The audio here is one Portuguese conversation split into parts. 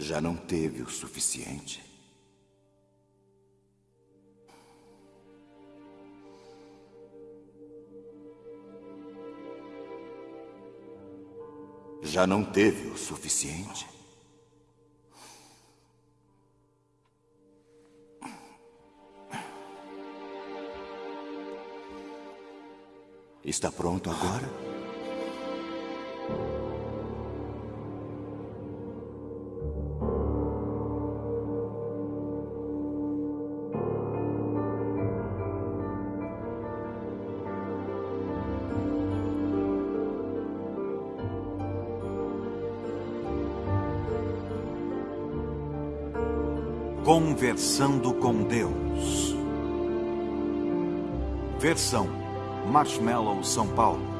Já não teve o suficiente? Já não teve o suficiente? Está pronto agora? Conversando com Deus. Versão Marshmallow São Paulo.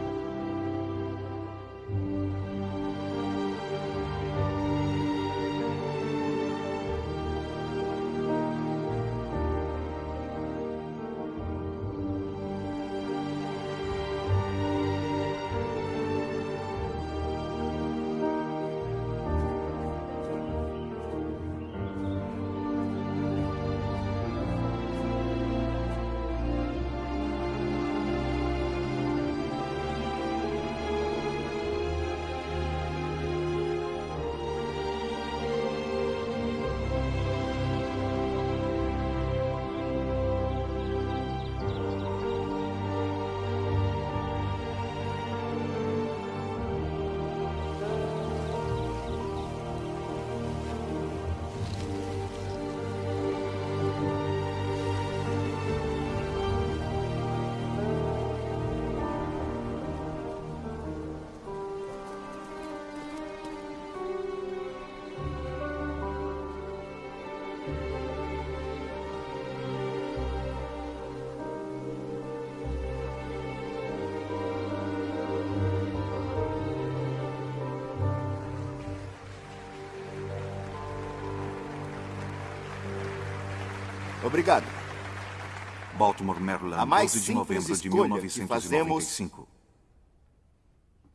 Baltimore, Maryland, A mais 12 de novembro de escolha que 1995.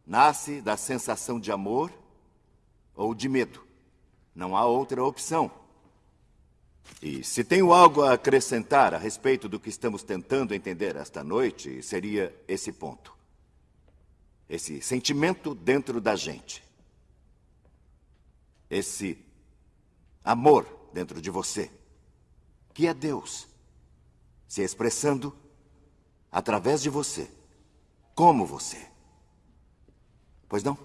Nasce da sensação de amor ou de medo. Não há outra opção. E se tenho algo a acrescentar a respeito do que estamos tentando entender esta noite, seria esse ponto. Esse sentimento dentro da gente. Esse amor dentro de você que é Deus, se expressando através de você, como você. Pois não?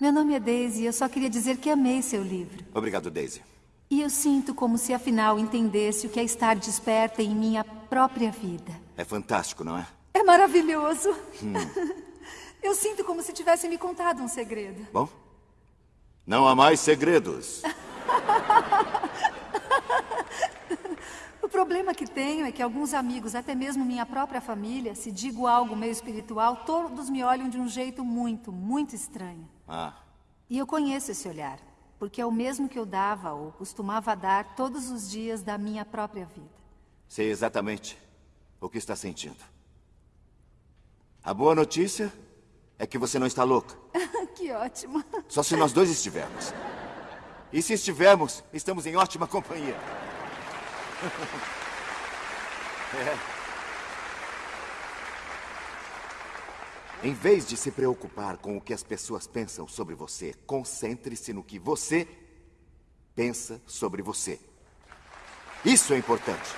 Meu nome é Daisy e eu só queria dizer que amei seu livro. Obrigado, Daisy. E eu sinto como se afinal entendesse o que é estar desperta em minha própria vida. É fantástico, não é? É maravilhoso. Eu sinto como se tivesse me contado um segredo. Bom, não há mais segredos. O problema que tenho é que alguns amigos, até mesmo minha própria família, se digo algo meio espiritual, todos me olham de um jeito muito, muito estranho. Ah, E eu conheço esse olhar, porque é o mesmo que eu dava ou costumava dar todos os dias da minha própria vida. sei exatamente o que está sentindo. A boa notícia é que você não está louca. que ótimo. Só se nós dois estivermos. E se estivermos, estamos em ótima companhia. É. Em vez de se preocupar com o que as pessoas pensam sobre você, concentre-se no que você pensa sobre você. Isso é importante.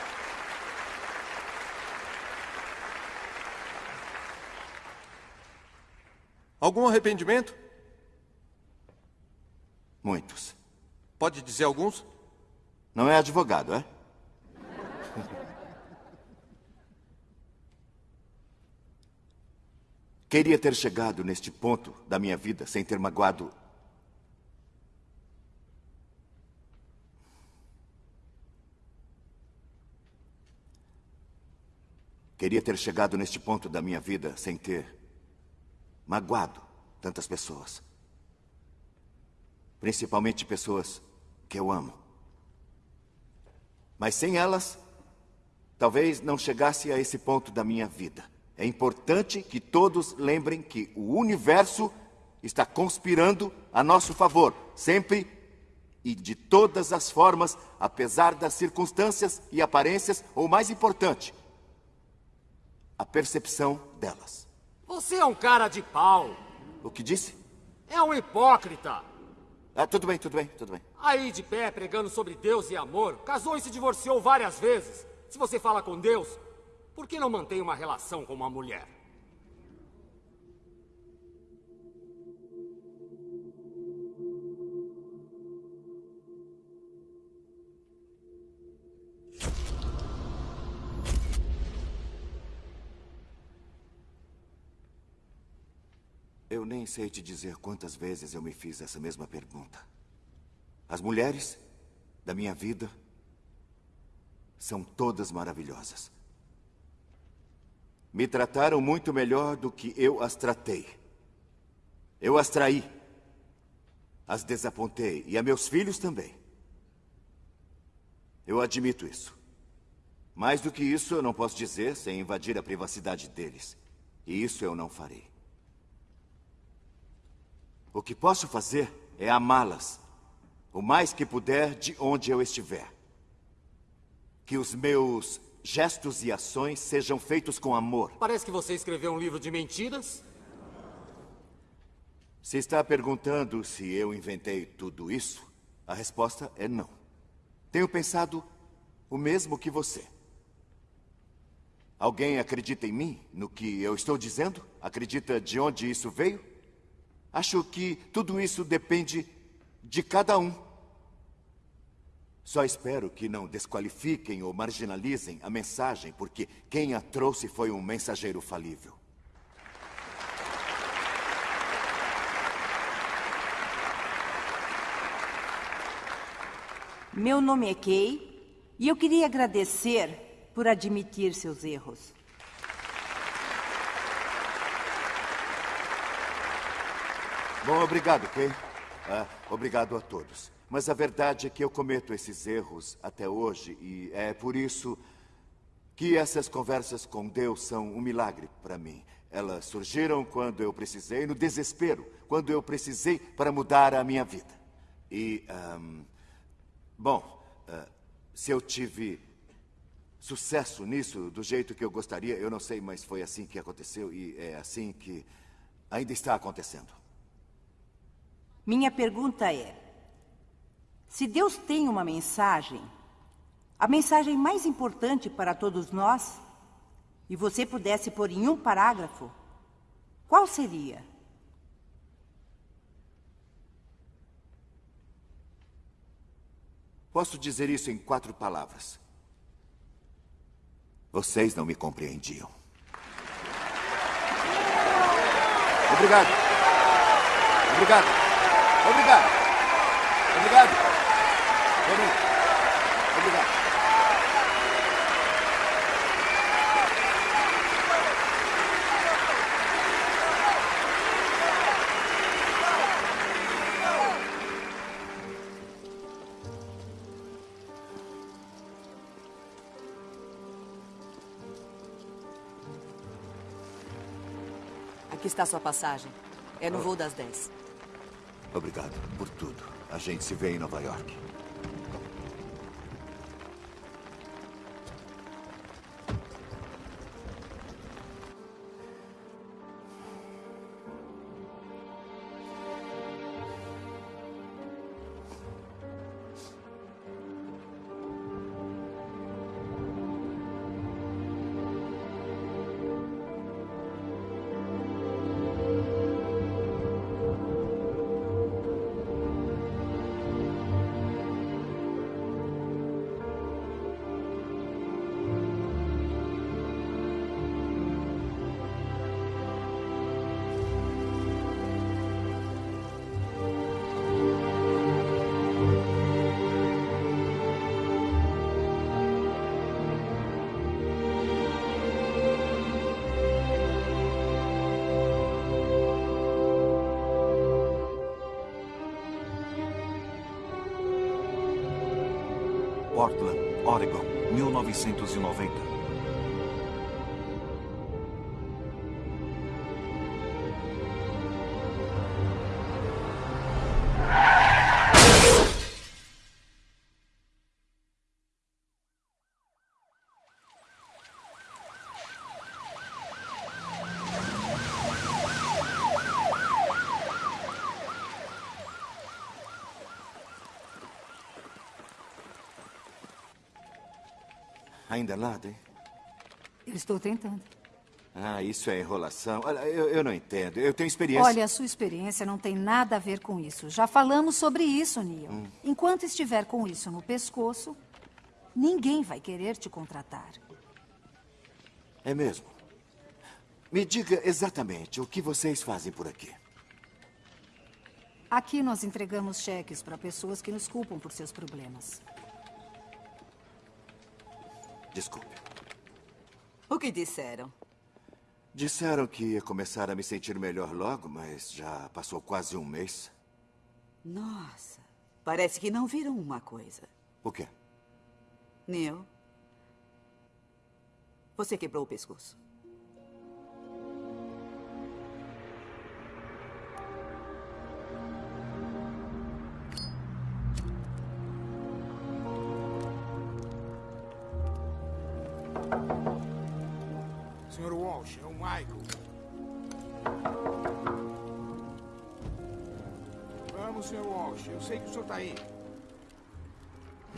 Algum arrependimento? Muitos. Pode dizer alguns? Não é advogado, é? Queria ter chegado neste ponto da minha vida sem ter magoado. Queria ter chegado neste ponto da minha vida sem ter magoado tantas pessoas. Principalmente pessoas que eu amo. Mas sem elas, talvez não chegasse a esse ponto da minha vida. É importante que todos lembrem que o universo está conspirando a nosso favor, sempre e de todas as formas, apesar das circunstâncias e aparências, ou mais importante, a percepção delas. Você é um cara de pau. O que disse? É um hipócrita. Ah, tudo bem, tudo bem, tudo bem. Aí de pé, pregando sobre Deus e amor, casou e se divorciou várias vezes. Se você fala com Deus, por que não mantém uma relação com uma mulher? Eu nem sei te dizer quantas vezes eu me fiz essa mesma pergunta. As mulheres da minha vida são todas maravilhosas. Me trataram muito melhor do que eu as tratei. Eu as traí. As desapontei. E a meus filhos também. Eu admito isso. Mais do que isso, eu não posso dizer sem invadir a privacidade deles. E isso eu não farei. O que posso fazer é amá-las, o mais que puder de onde eu estiver. Que os meus gestos e ações sejam feitos com amor. Parece que você escreveu um livro de mentiras. Se está perguntando se eu inventei tudo isso, a resposta é não. Tenho pensado o mesmo que você. Alguém acredita em mim, no que eu estou dizendo? Acredita de onde isso veio? Acho que tudo isso depende de cada um. Só espero que não desqualifiquem ou marginalizem a mensagem, porque quem a trouxe foi um mensageiro falível. Meu nome é Kay e eu queria agradecer por admitir seus erros. Bom, obrigado, Kay. Ah, obrigado a todos. Mas a verdade é que eu cometo esses erros até hoje e é por isso que essas conversas com Deus são um milagre para mim. Elas surgiram quando eu precisei, no desespero, quando eu precisei para mudar a minha vida. E, um, bom, uh, se eu tive sucesso nisso do jeito que eu gostaria, eu não sei, mas foi assim que aconteceu e é assim que ainda está acontecendo. Minha pergunta é: se Deus tem uma mensagem, a mensagem mais importante para todos nós, e você pudesse pôr em um parágrafo, qual seria? Posso dizer isso em quatro palavras. Vocês não me compreendiam. Obrigado. Obrigado. Obrigado. Obrigado. Está sua passagem. É no voo das 10. Obrigado por tudo. A gente se vê em Nova York. Portland, Oregon, 1990. Ainda nada, hein? Eu estou tentando. Ah, isso é enrolação. Olha, eu, eu não entendo. Eu tenho experiência. Olha, a sua experiência não tem nada a ver com isso. Já falamos sobre isso, Neil. Enquanto estiver com isso no pescoço, ninguém vai querer te contratar. É mesmo. Me diga exatamente o que vocês fazem por aqui. Aqui nós entregamos cheques para pessoas que nos culpam por seus problemas. Desculpe. O que disseram? Disseram que ia começar a me sentir melhor logo, mas já passou quase um mês. Nossa, parece que não viram uma coisa. O quê? Neil, você quebrou o pescoço.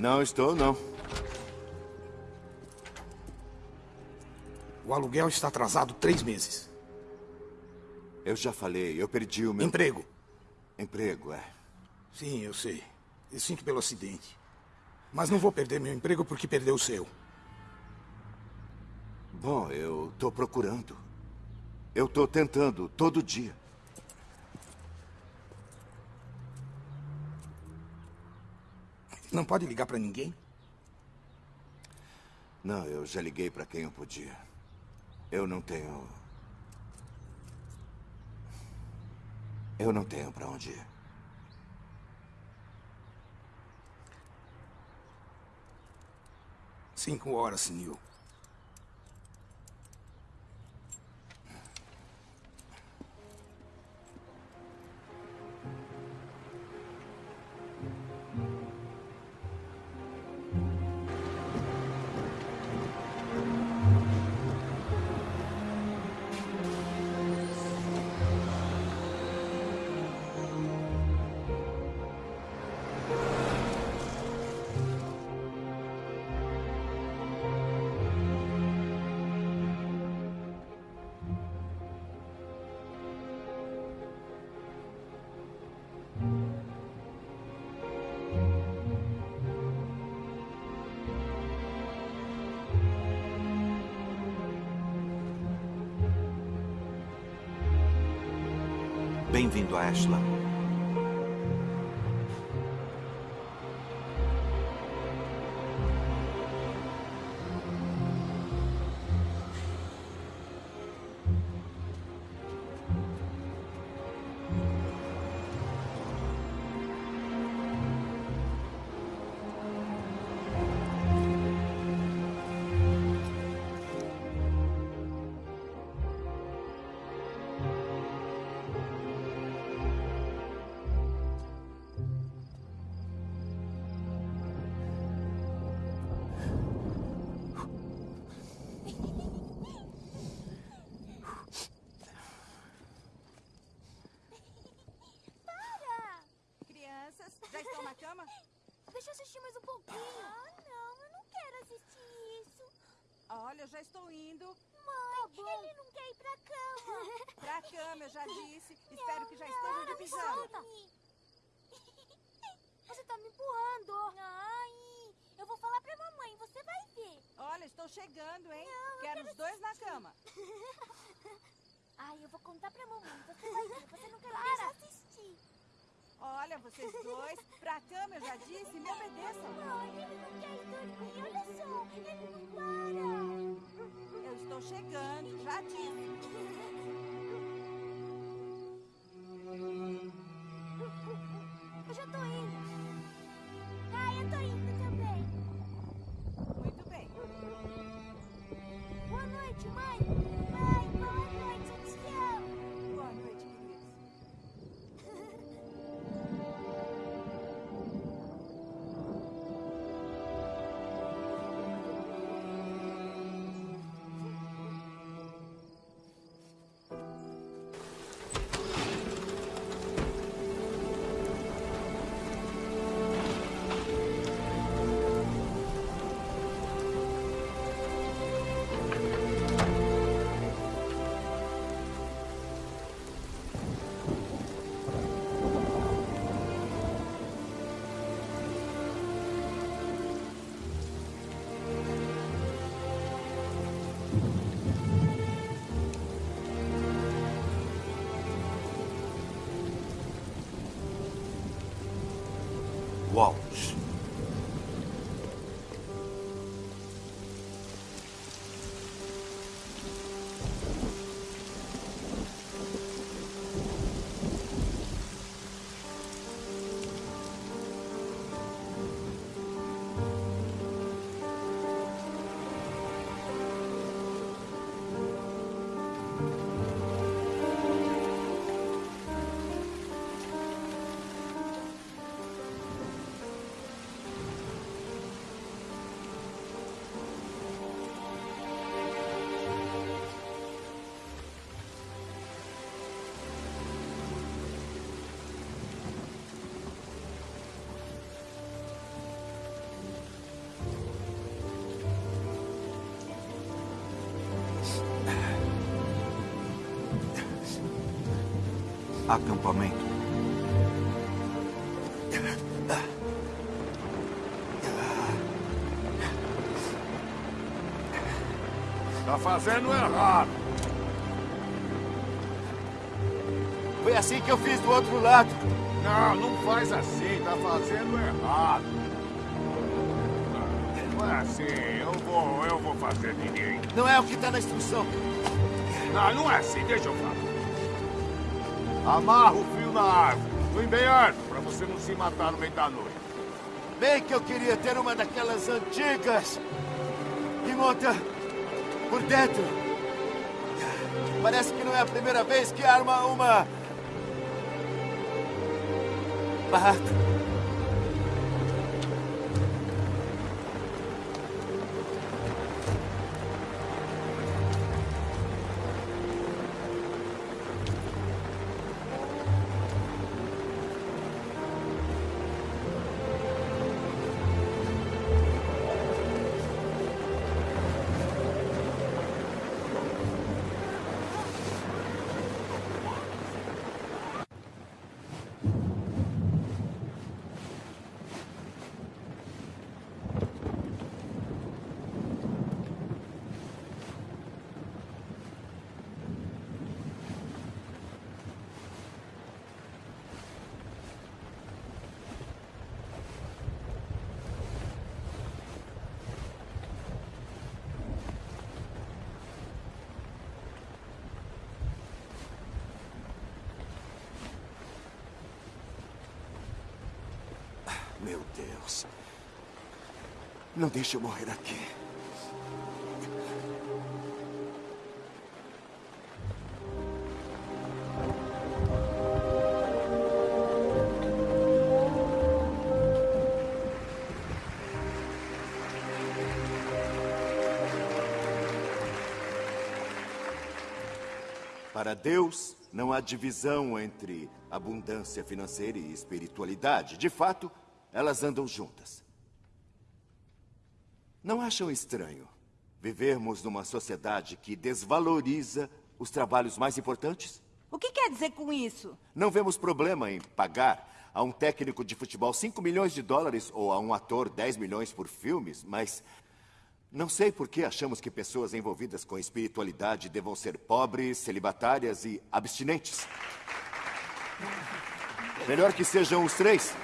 Não estou, não. O aluguel está atrasado três meses. Eu já falei, eu perdi o meu. Emprego. Emprego, é. Sim, eu sei. Eu sinto pelo acidente. Mas não vou perder meu emprego porque perdeu o seu. Bom, eu tô procurando. Eu tô tentando todo dia. Não pode ligar para ninguém? Não, eu já liguei para quem eu podia. Eu não tenho. Eu não tenho para onde ir. Cinco horas, Neil. Bem-vindo a Ashland. Chegando, hein? Não, Quero quero os dois na cama. Ai, eu vou contar pra mamãe, você vai ver. Você não quer deixar assistir. Olha, vocês dois, pra cama, eu já disse. Me obedeçam. Ai, ele não quer ir dormir. Olha só, ele não para. Eu estou chegando, já disse. Eu já tô indo. Ai, eu tô indo também. Acampamento. Tá fazendo errado. Foi assim que eu fiz do outro lado. Não, não faz assim. Tá fazendo errado. Não é assim. Eu vou, eu vou fazer ninguém. Não é o que tá na instrução. Não, não é assim. Deixa eu falar. Amarra o fio na árvore. Fui bem árvore, pra você não se matar no meio da noite. Bem que eu queria ter uma daquelas antigas que monta por dentro. Parece que não é a primeira vez que arma uma barraca. Não deixe eu morrer aqui. Para Deus, não há divisão entre abundância financeira e espiritualidade. De fato, elas andam juntas. Não acham estranho vivermos numa sociedade que desvaloriza os trabalhos mais importantes? O que quer dizer com isso? Não vemos problema em pagar a um técnico de futebol 5 milhões de dólares ou a um ator 10 milhões por filmes, mas não sei por que achamos que pessoas envolvidas com espiritualidade devam ser pobres, celibatárias e abstinentes. Melhor que sejam os três,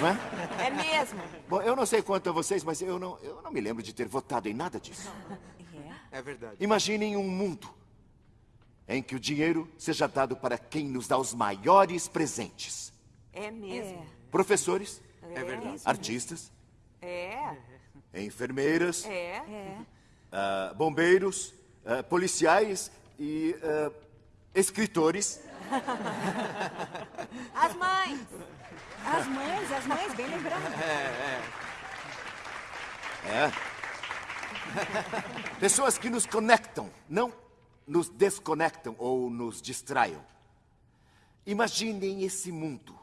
não é? É mesmo. Bom, eu não sei quanto a vocês, mas eu não, eu não me lembro de ter votado em nada disso. É verdade. Imaginem um mundo em que o dinheiro seja dado para quem nos dá os maiores presentes. É mesmo. Professores, É verdade. artistas, É. enfermeiras, É. ah, bombeiros, ah, policiais e ah, escritores. As mães. As mães, as mães, bem lembrado. É. Pessoas que nos conectam, não nos desconectam ou nos distraiam. Imaginem esse mundo.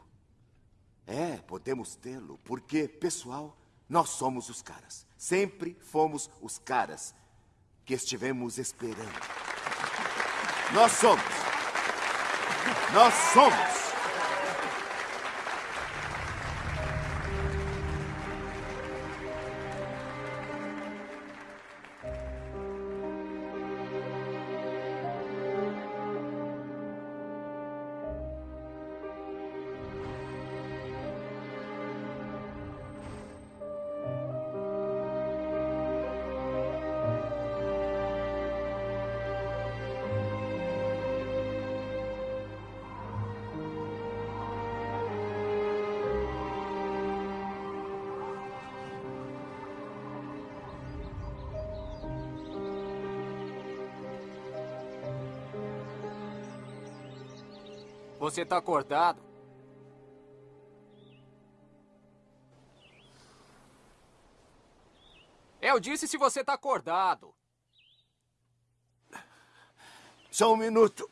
É, podemos tê-lo, porque, pessoal, nós somos os caras. Sempre fomos os caras que estivemos esperando. Nós somos. Nós somos. Você tá acordado? Eu disse se você tá acordado. Só um minuto.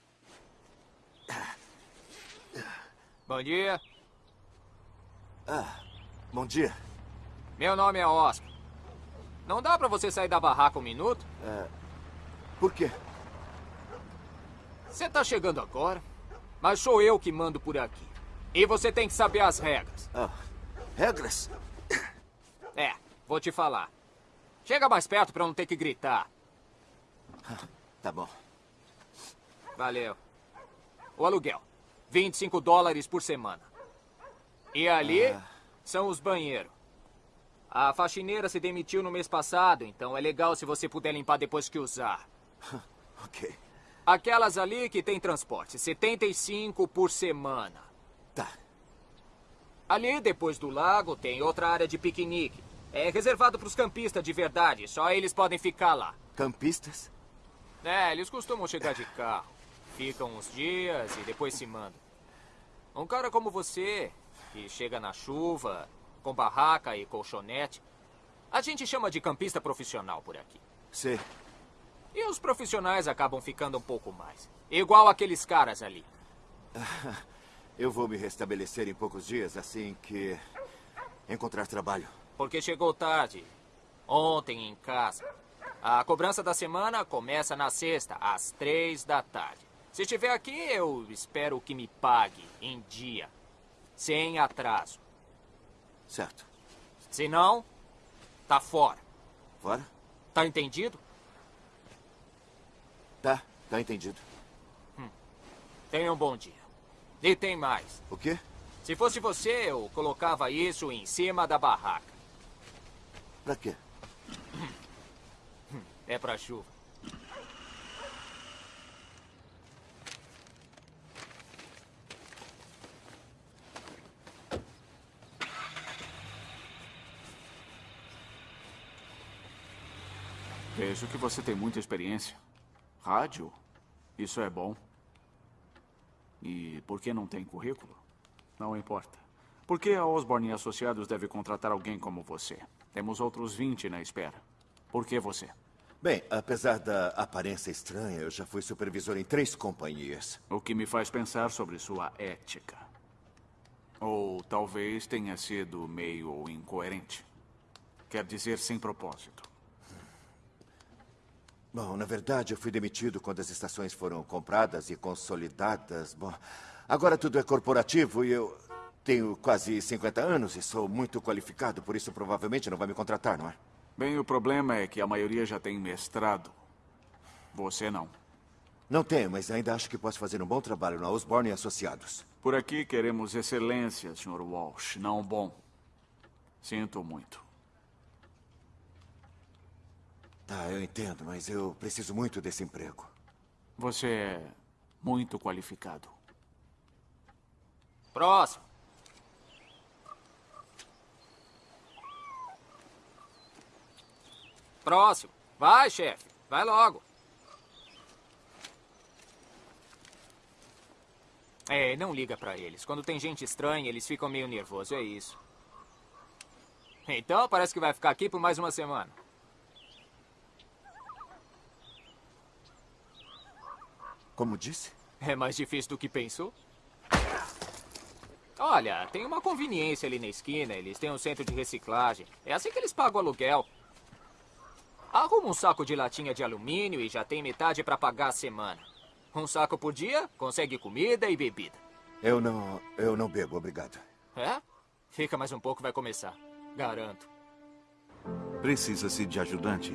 Bom dia. Ah, bom dia. Meu nome é Oscar. Não dá pra você sair da barraca um minuto? É, por quê? Você tá chegando agora, mas sou eu que mando por aqui. E você tem que saber as regras. Ah, regras? É, vou te falar. Chega mais perto pra não ter que gritar. Tá bom. Valeu. O aluguel. 25 dólares por semana. E ali Ah. são os banheiros. A faxineira se demitiu no mês passado, então é legal se você puder limpar depois que usar. ok. Aquelas ali que tem transporte, 75 por semana. Tá. Ali, depois do lago, tem outra área de piquenique. É reservado para os campistas de verdade, só eles podem ficar lá. Campistas? É, eles costumam chegar de carro. Ficam uns dias e depois se mandam. Um cara como você, que chega na chuva, com barraca e colchonete, a gente chama de campista profissional por aqui. Sei. E os profissionais acabam ficando um pouco mais. Igual aqueles caras ali. Eu vou me restabelecer em poucos dias assim que encontrar trabalho. Porque chegou tarde. Ontem em casa. A cobrança da semana começa na sexta, às três da tarde. Se estiver aqui, eu espero que me pague em dia. Sem atraso. Certo. Se não, tá fora. Fora? Tá entendido? Tá, tá entendido. Tenha um bom dia. E tem mais. O quê? Se fosse você, eu colocava isso em cima da barraca. Pra quê? É pra chuva. Vejo que você tem muita experiência. Rádio? Isso é bom. E por que não tem currículo? Não importa. Por que a Osborne e Associados deve contratar alguém como você? Temos outros 20 na espera. Por que você? Bem, apesar da aparência estranha, eu já fui supervisor em três companhias. O que me faz pensar sobre sua ética. Ou talvez tenha sido meio incoerente. Quer dizer, sem propósito. Bom, na verdade, eu fui demitido quando as estações foram compradas e consolidadas. Bom, agora tudo é corporativo e eu tenho quase 50 anos e sou muito qualificado, por isso provavelmente não vai me contratar, não é? Bem, o problema é que a maioria já tem mestrado. Você não. Não tenho, mas ainda acho que posso fazer um bom trabalho na Osborne e Associados. Por aqui queremos excelência, Sr. Walsh, não bom. Sinto muito. Tá, eu entendo, mas eu preciso muito desse emprego. Você é muito qualificado. Próximo. Próximo. Vai, chefe. Vai logo. É, não liga pra eles. Quando tem gente estranha, eles ficam meio nervosos, é isso. Então, parece que vai ficar aqui por mais uma semana. Como disse? É mais difícil do que pensou? Olha, tem uma conveniência ali na esquina, eles têm um centro de reciclagem. É assim que eles pagam o aluguel. Arruma um saco de latinha de alumínio e já tem metade para pagar a semana. Um saco por dia, consegue comida e bebida. Eu não. Eu não bebo, obrigado. É? Fica mais um pouco, vai começar. Garanto. Precisa-se de ajudante?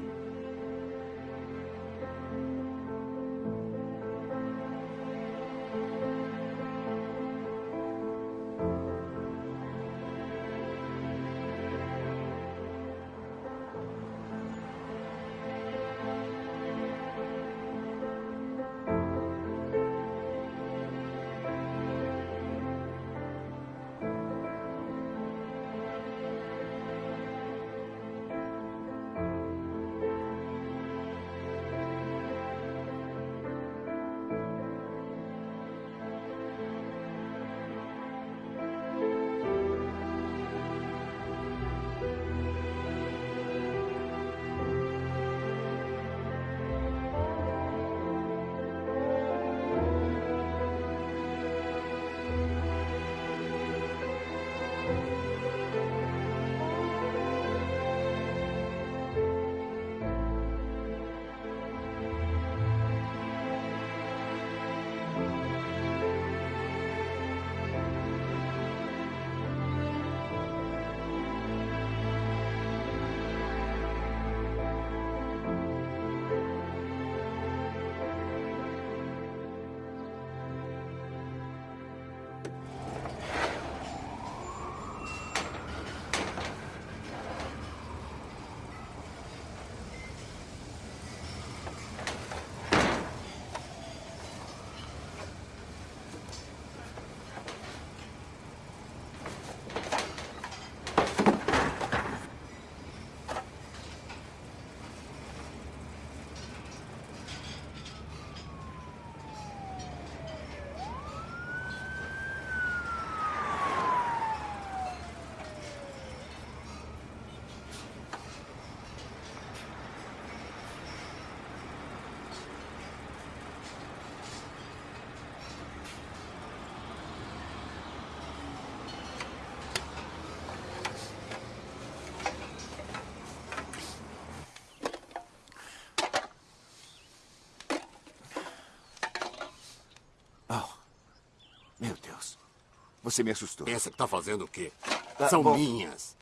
Você me assustou. Essa que tá fazendo o quê? Tá São bom. minhas.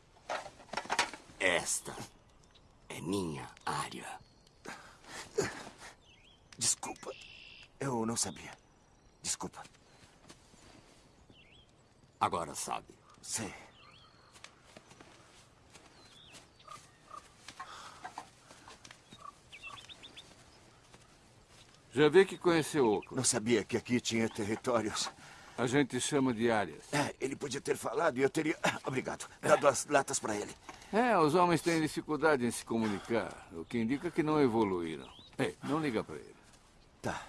Esta é minha área. Desculpa. Eu não sabia. Desculpa. Agora sabe. Sei. Já vê que conheceu Oakland. Não sabia que aqui tinha territórios. A gente chama de áreas. É, ele podia ter falado e eu teria. Ah, Obrigado. Dado as latas para ele. É, os homens têm dificuldade em se comunicar, o que indica que não evoluíram. Ei, não liga pra ele. Tá.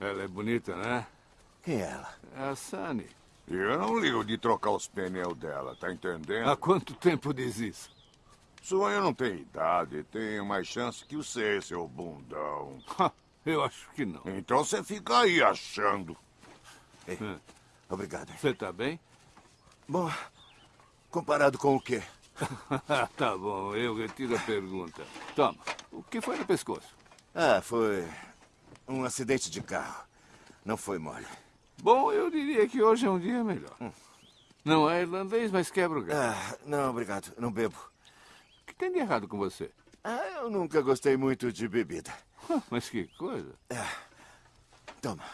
Ela é bonita, né? Quem é ela? É a Sunny. E eu não ligo de trocar os pneus dela, tá entendendo? Há quanto tempo diz isso? Só eu não tenho idade, tenho mais chance que você, seu bundão. Eu acho que não. Então você fica aí achando. Ei, obrigado. Você tá bem? Bom, comparado com o quê? tá bom, eu retiro a pergunta. Toma, o que foi no pescoço? Ah, foi um acidente de carro. Não foi mole. Bom, eu diria que hoje é um dia melhor. Não é irlandês, mas quebra o galho. Ah, não, obrigado. Não bebo. O que tem de errado com você? Ah, eu nunca gostei muito de bebida. Mas que coisa. Toma.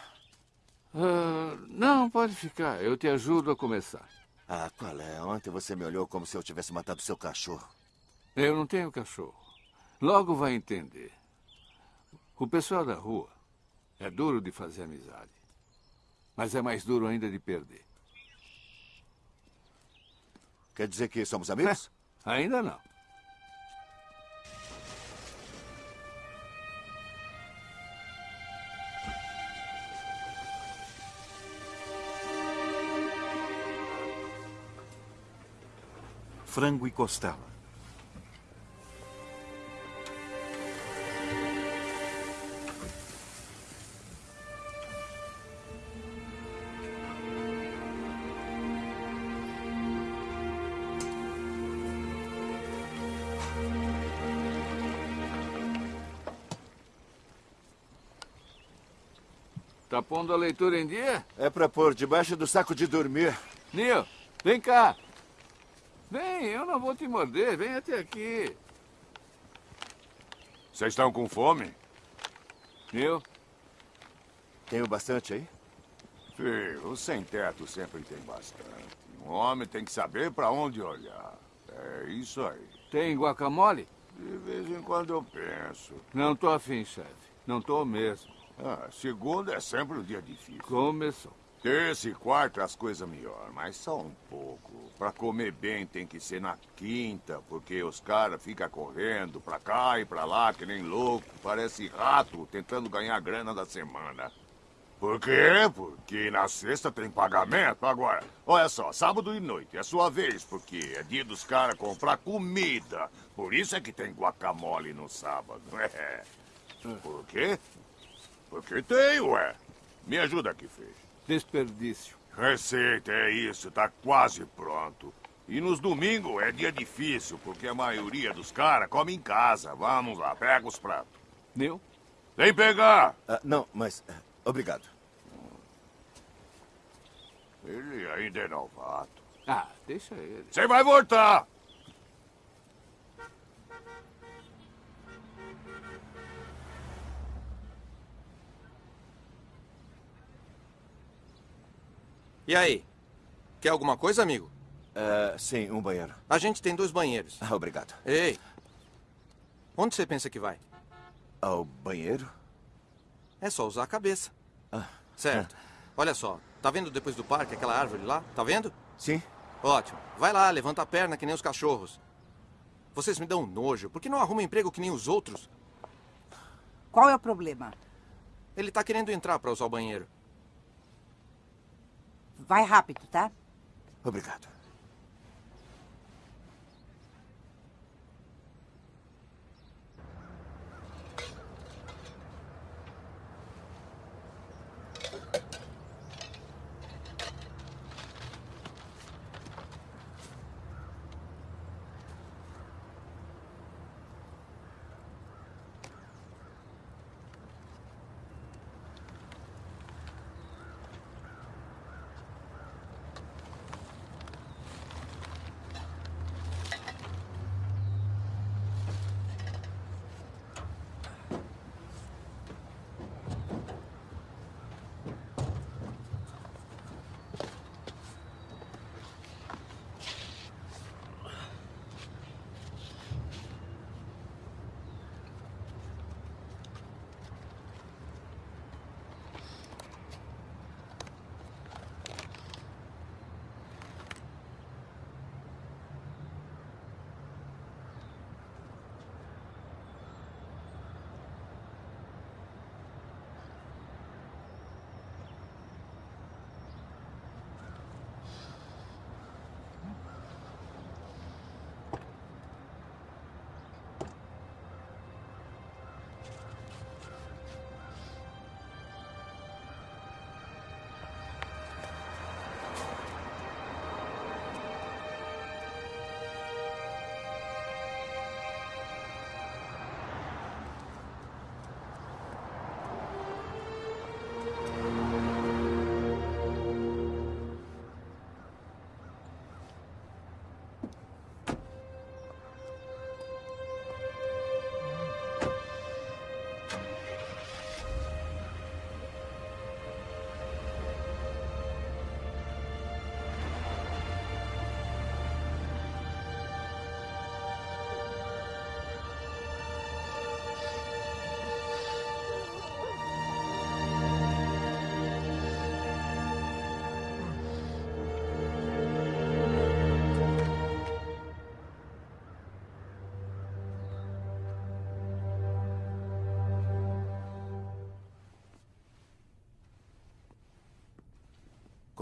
Ah, não, pode ficar. Eu te ajudo a começar. Ah, qual é? Ontem você me olhou como se eu tivesse matado seu cachorro. Eu não tenho cachorro. Logo vai entender. O pessoal da rua é duro de fazer amizade. Mas é mais duro ainda de perder. Quer dizer que somos amigos? Ainda não. Frango e costela. Tá pondo a leitura em dia? É pra pôr debaixo do saco de dormir. Neil, vem cá. Vem, eu não vou te morder. Vem até aqui. Vocês estão com fome? Neil? Tenho bastante aí? Filho, o sem-teto sempre tem bastante. Um homem tem que saber para onde olhar. É isso aí. Tem guacamole? De vez em quando eu penso. Não tô afim, chefe. Não tô mesmo. Ah, segunda é sempre um dia difícil. Começou. Terça e quarta as coisas melhor, mas só um pouco. Pra comer bem tem que ser na quinta, porque os caras ficam correndo pra cá e pra lá que nem louco. Parece rato tentando ganhar grana da semana. Por quê? Porque na sexta tem pagamento. Agora, olha só, sábado e noite é sua vez, porque é dia dos caras comprar comida. Por isso é que tem guacamole no sábado. É. Por quê? Porque tem, ué. Me ajuda aqui, Feixe. Desperdício. Receita, é isso, tá quase pronto. E nos domingos é dia difícil, porque a maioria dos caras come em casa. Vamos lá, pega os pratos. Neil? Vem pegar! Ah, não, mas. ah, Obrigado. Ele ainda é novato. Ah, deixa ele. Você vai voltar! E aí? Quer alguma coisa, amigo? Uh, sim, um banheiro. A gente tem dois banheiros. Ah, obrigado. Ei! Onde você pensa que vai? Ao banheiro? É só usar a cabeça. Ah. Certo. Ah. Olha só, tá vendo depois do parque aquela árvore lá? Tá vendo? Sim. Ótimo. Vai lá, levanta a perna que nem os cachorros. Vocês me dão nojo. Por que não arruma emprego que nem os outros? Qual é o problema? Ele tá querendo entrar para usar o banheiro. Vai rápido, tá? Obrigado.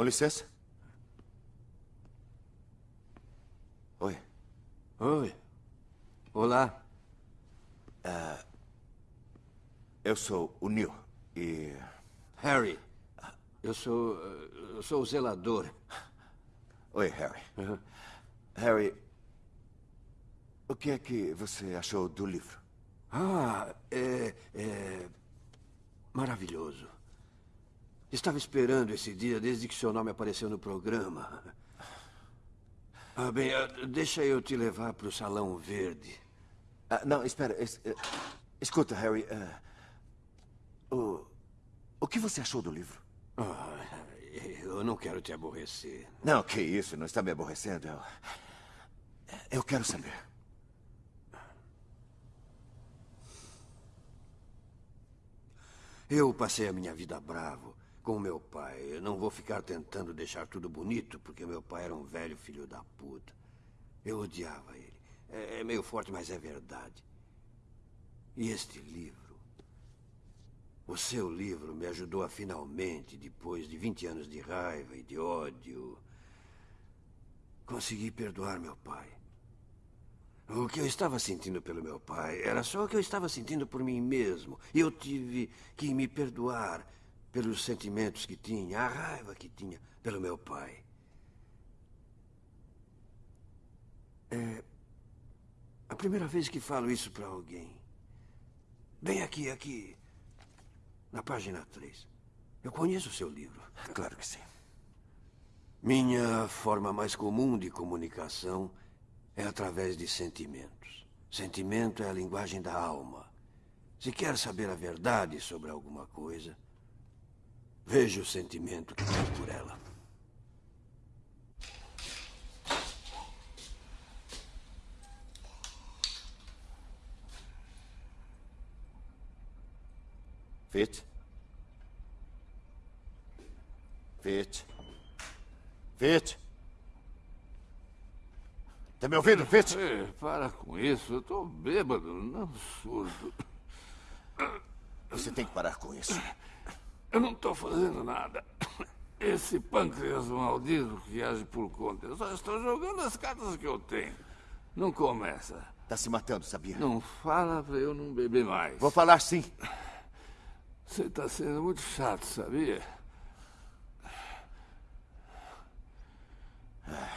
Licença. Oi. Oi. Olá. Uh, eu sou o Neil e... Harry. Eu sou... Eu sou o zelador. Oi, Harry. Uhum. Harry, o que é que você achou do livro? Ah, é... é... Maravilhoso. Estava esperando esse dia desde que seu nome apareceu no programa. Ah, bem, ah, deixa eu te levar para o Salão Verde. Ah, não, espera. Es, uh, escuta, Harry. Uh, o, o que você achou do livro? Ah, eu não quero te aborrecer. Não, que isso. Não está me aborrecendo. Eu, eu quero saber. Eu passei a minha vida bravo com meu pai. Eu não vou ficar tentando deixar tudo bonito, porque meu pai era um velho filho da puta. Eu odiava ele. É, é meio forte, mas é verdade. E este livro, o seu livro, me ajudou a finalmente, depois de 20 anos de raiva e de ódio, conseguir perdoar meu pai. O que eu estava sentindo pelo meu pai era só o que eu estava sentindo por mim mesmo. E eu tive que me perdoar pelos sentimentos que tinha, a raiva que tinha pelo meu pai. É a primeira vez que falo isso para alguém. Bem aqui, aqui, na página 3. Eu conheço o seu livro. Claro que sim. Minha forma mais comum de comunicação é através de sentimentos. Sentimento é a linguagem da alma. Se quer saber a verdade sobre alguma coisa, Veja o sentimento que tenho por ela. Fit? Fit? Fit? Tá me ouvindo, Fit? Ei, para com isso. Eu tô bêbado, não surdo. Você tem que parar com isso. Eu não tô fazendo nada. Esse pâncreas maldito que age por conta. Eu só estou jogando as cartas que eu tenho. Não começa. Tá se matando, sabia? Não fala pra eu não beber mais. Vou falar sim. Você tá sendo muito chato, sabia? Obrigado.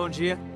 Bom dia.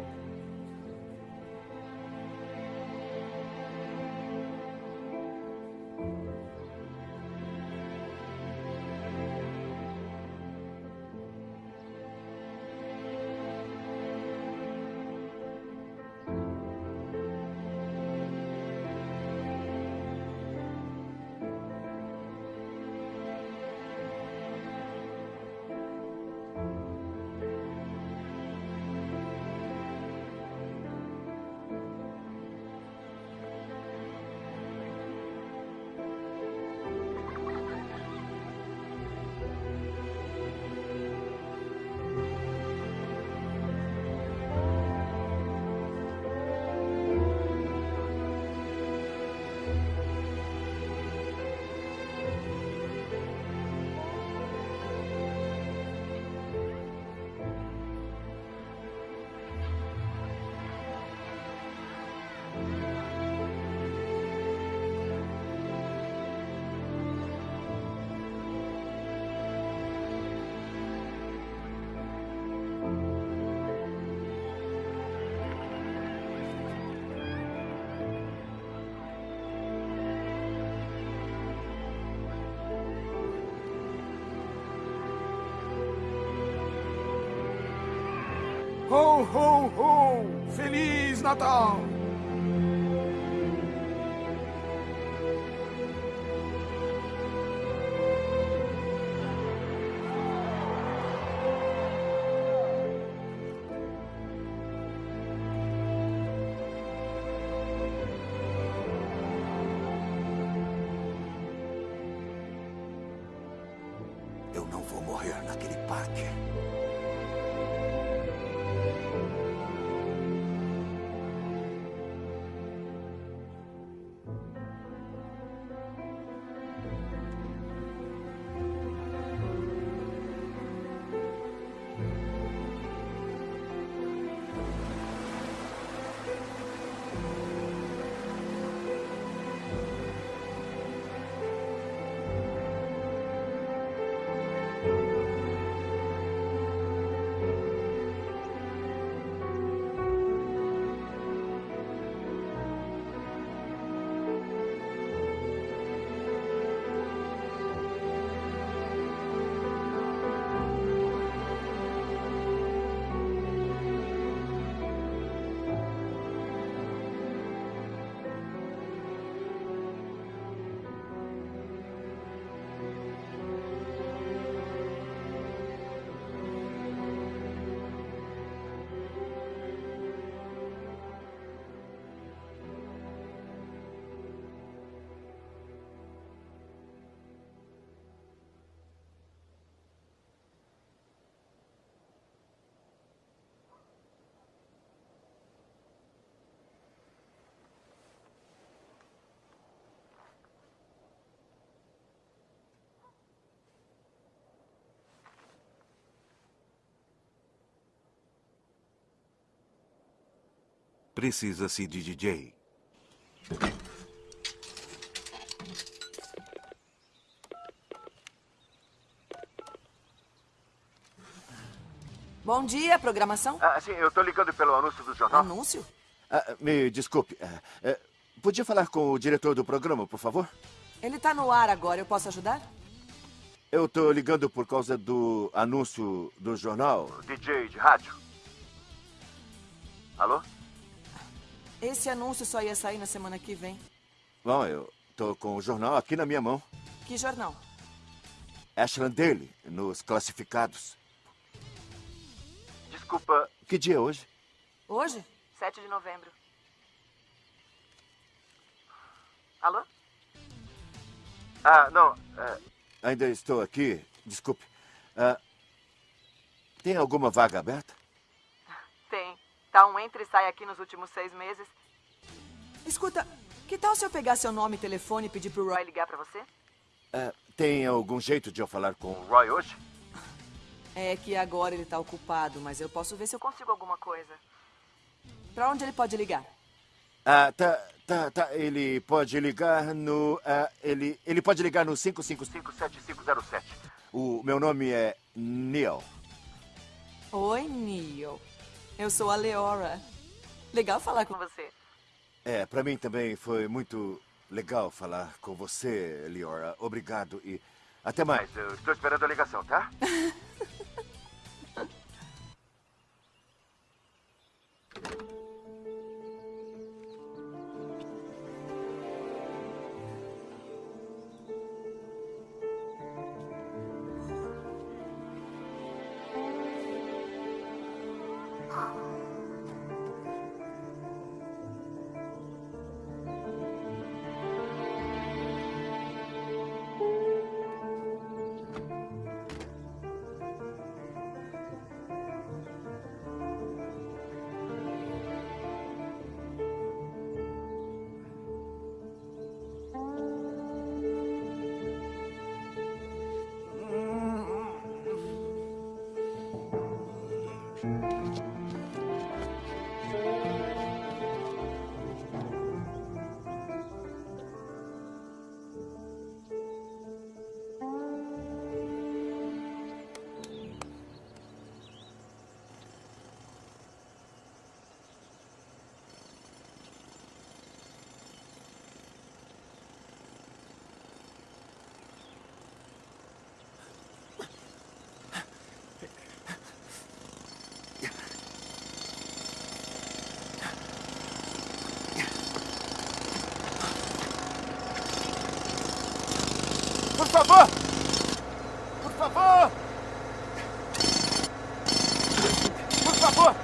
Ho, ho, ho! Feliz Natal! Precisa-se de DJ. Bom dia, programação? Ah, sim, eu tô ligando pelo anúncio do jornal. Anúncio? Ah, me desculpe. ah, podia falar com o diretor do programa, por favor? Ele tá no ar agora, eu posso ajudar? Eu tô ligando por causa do anúncio do jornal. DJ de rádio. Alô? Esse anúncio só ia sair na semana que vem. Bom, eu tô com o jornal aqui na minha mão. Que jornal? Ashland Daily, nos classificados. Desculpa, que dia é hoje? Hoje? 7 de novembro. Alô? Ah, não. é, ainda estou aqui. Desculpe. Ah, tem alguma vaga aberta? Tem. Tá um entra e sai aqui nos últimos seis meses. Escuta, que tal se eu pegar seu nome e telefone e pedir pro Roy ligar pra você? Ah, tem algum jeito de eu falar com o Roy hoje? É que agora ele tá ocupado, mas eu posso ver se eu consigo alguma coisa. Pra onde ele pode ligar? Ah, tá, tá, tá. Ele pode ligar no. ah, ele, ele pode ligar no 555-7507. O meu nome é Neil. Oi, Neil. Eu sou a Leora. Legal falar com você. É, pra mim também foi muito legal falar com você, Liora. Obrigado e até mais. Eu estou esperando a ligação, tá? favor! Por favor! Por favor!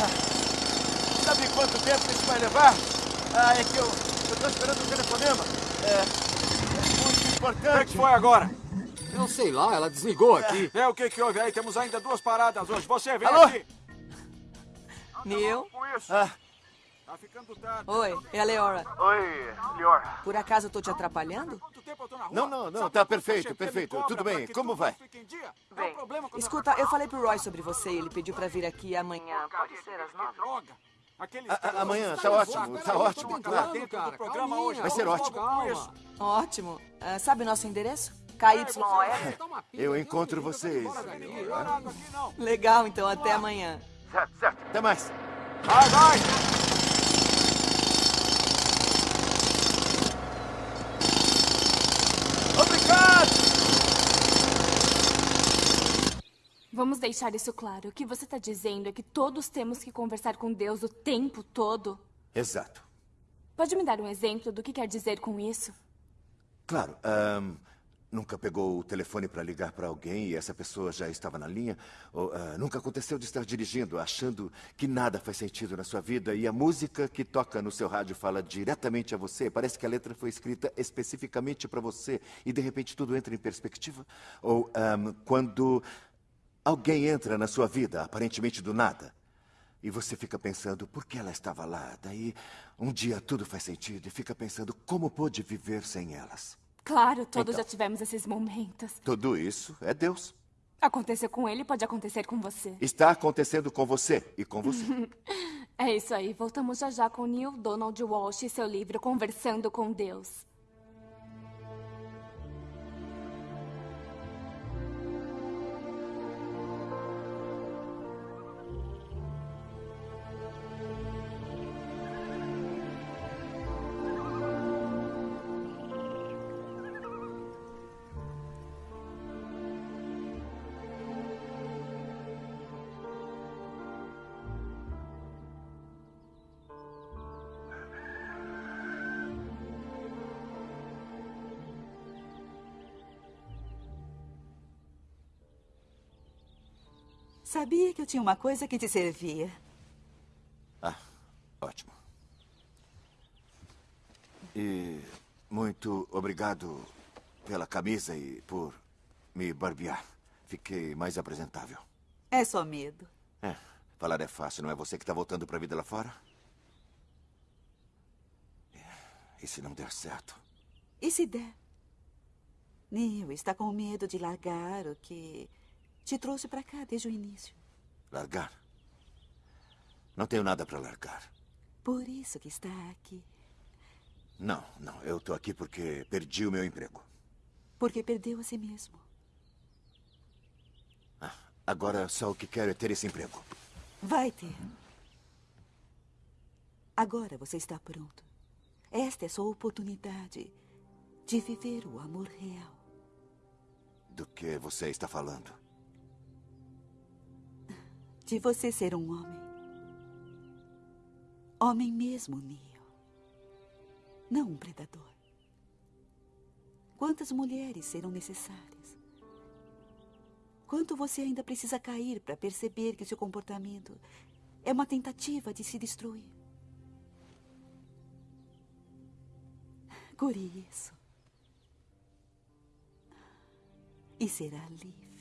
Ah, sabe quanto tempo isso vai levar? Ah, é que eu estou esperando o telefonema. É, é muito importante. O que, que foi agora? Eu sei lá, ela desligou aqui. É, o que que houve aí? Temos ainda duas paradas hoje. Você vem Alô? aqui. Neil? Ah, Tá ficando tarde. Oi, é a Leora. Oi, Lior. Por acaso eu tô te atrapalhando? Não, não, não, tá perfeito, perfeito. Tudo bem, como vai? Bem, escuta, eu falei pro Roy sobre você e ele pediu pra vir aqui amanhã. Pode ser às nove? A- a- amanhã, tá ótimo, tá ótimo. Claro. programa hoje. Vai ser ótimo. Ótimo. Ah, sabe o nosso endereço? KYOR? Eu encontro vocês. Legal, então até amanhã. Certo, certo. Até mais. Vai, vai! Obrigado! Vamos deixar isso claro. O que você está dizendo é que todos temos que conversar com Deus o tempo todo. Exato. Pode me dar um exemplo do que quer dizer com isso? Claro. ahn, nunca pegou o telefone para ligar para alguém e essa pessoa já estava na linha? Ou ah, nunca aconteceu de estar dirigindo, achando que nada faz sentido na sua vida e a música que toca no seu rádio fala diretamente a você? Parece que a letra foi escrita especificamente para você e de repente tudo entra em perspectiva? Ou ahm, quando alguém entra na sua vida, aparentemente do nada, e você fica pensando por que ela estava lá. Daí, um dia tudo faz sentido e fica pensando como pôde viver sem elas. Claro, todos Então. já tivemos esses momentos. Tudo isso é Deus. Aconteceu com ele, pode acontecer com você. Está acontecendo com você e com você. É isso aí. Voltamos já já com Neil Donald Walsh e seu livro Conversando com Deus. Sabia que eu tinha uma coisa que te servia. Ah, ótimo. E muito obrigado pela camisa e por me barbear. Fiquei mais apresentável. É só medo. É, falar é fácil, não é você que está voltando para a vida lá fora? E se não der certo? E se der? Neil está com medo de largar o que te trouxe para cá desde o início. Largar? Não tenho nada para largar. Por isso que está aqui. Não, não. Eu estou aqui porque perdi o meu emprego. Porque perdeu a si mesmo. Ah, agora só o que quero é ter esse emprego. Vai ter. Agora você está pronto. Esta é sua oportunidade de viver o amor real. Do que você está falando? De você ser um homem. Homem mesmo, Neo. Não um predador. Quantas mulheres serão necessárias? Quanto você ainda precisa cair para perceber que seu comportamento é uma tentativa de se destruir? Cure isso. E será livre.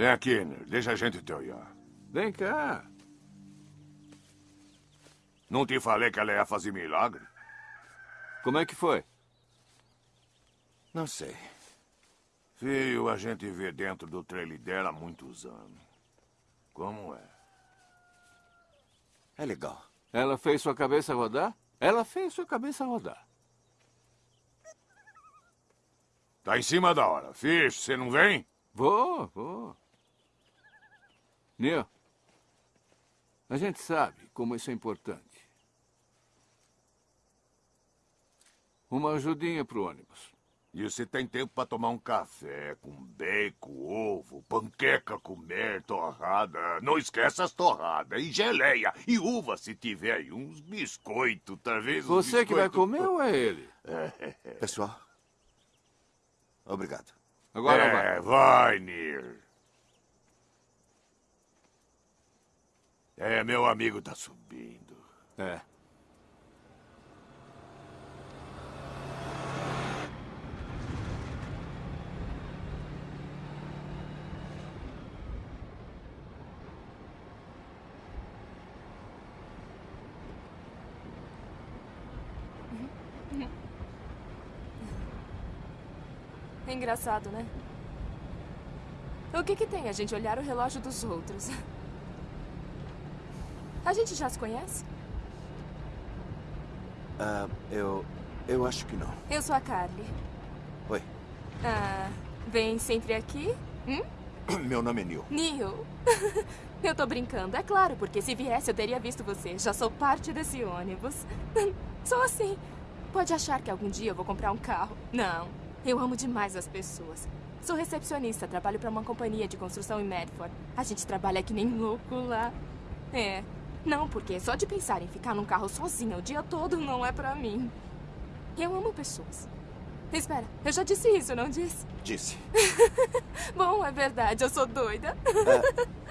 Vem aqui. Deixa a gente te olhar. Vem cá. Não te falei que ela ia fazer milagre? Como é que foi? Não sei. Filho, a gente vê dentro do trailer dela há muitos anos. Como é? É legal. Ela fez sua cabeça rodar? Ela fez sua cabeça rodar. Tá em cima da hora. Fish, você não vem? Vou, vou. Neil, a gente sabe como isso é importante. Uma ajudinha pro ônibus. E você tem tempo para tomar um café com bacon, ovo, panqueca comer, torrada. Não esquece as torradas. E geleia. E uva, se tiver. E uns biscoitos, talvez uns Você que vai biscoito- comer ou é ele? Pessoal, obrigado. Agora é, vai. vai, Nir. É, meu amigo tá subindo. É. É engraçado, né? O que que tem a gente olhar o relógio dos outros? A gente já se conhece? Ah, eu. Eu acho que não. Eu sou a Carly. Oi. Ah, vem sempre aqui? Hum? Meu nome é Neil. Neil. Eu tô brincando, é claro, porque se viesse eu teria visto você. Já sou parte desse ônibus. Sou assim. Pode achar que algum dia eu vou comprar um carro. Não. Eu amo demais as pessoas. Sou recepcionista, trabalho para uma companhia de construção em Medford. A gente trabalha que nem louco lá. É. Não, porque só de pensar em ficar num carro sozinha o dia todo não é pra mim. Eu amo pessoas. Espera, eu já disse isso, não disse? Disse. Bom, é verdade, eu sou doida.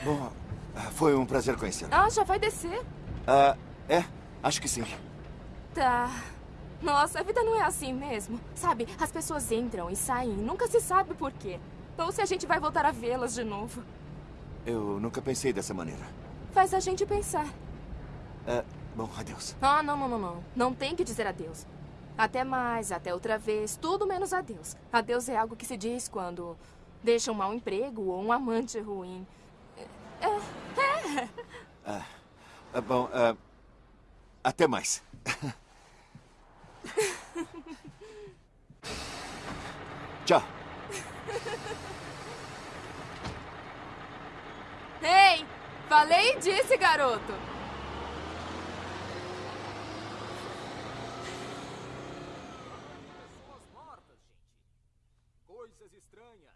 Bom, ah, foi um prazer conhecê-lo. Ah, já vai descer? Ah, é, acho que sim. Tá. Nossa, a vida não é assim mesmo. Sabe, as pessoas entram e saem e nunca se sabe por quê. Ou se a gente vai voltar a vê-las de novo. Eu nunca pensei dessa maneira. Faz a gente pensar. É, bom, adeus. Ah, não, não, não, não. Não tem que dizer adeus. Até mais, até outra vez, tudo menos adeus. Adeus é algo que se diz quando deixa um mau emprego ou um amante ruim. É. é. Ah, ah, bom, ah, até mais. Tchau. Ei! Falei e disse, garoto! Coisas estranhas.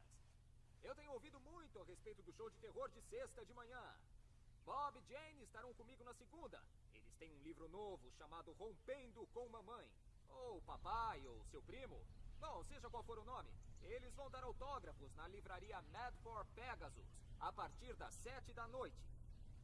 Eu tenho ouvido muito a respeito do show de terror de sexta de manhã. Bob e Jane estarão comigo na segunda. Eles têm um livro novo chamado Rompendo com Mamãe. Ou papai, ou seu primo. Bom, seja qual for o nome. Eles vão dar autógrafos na livraria Mad for Pegasus, a partir das sete da noite.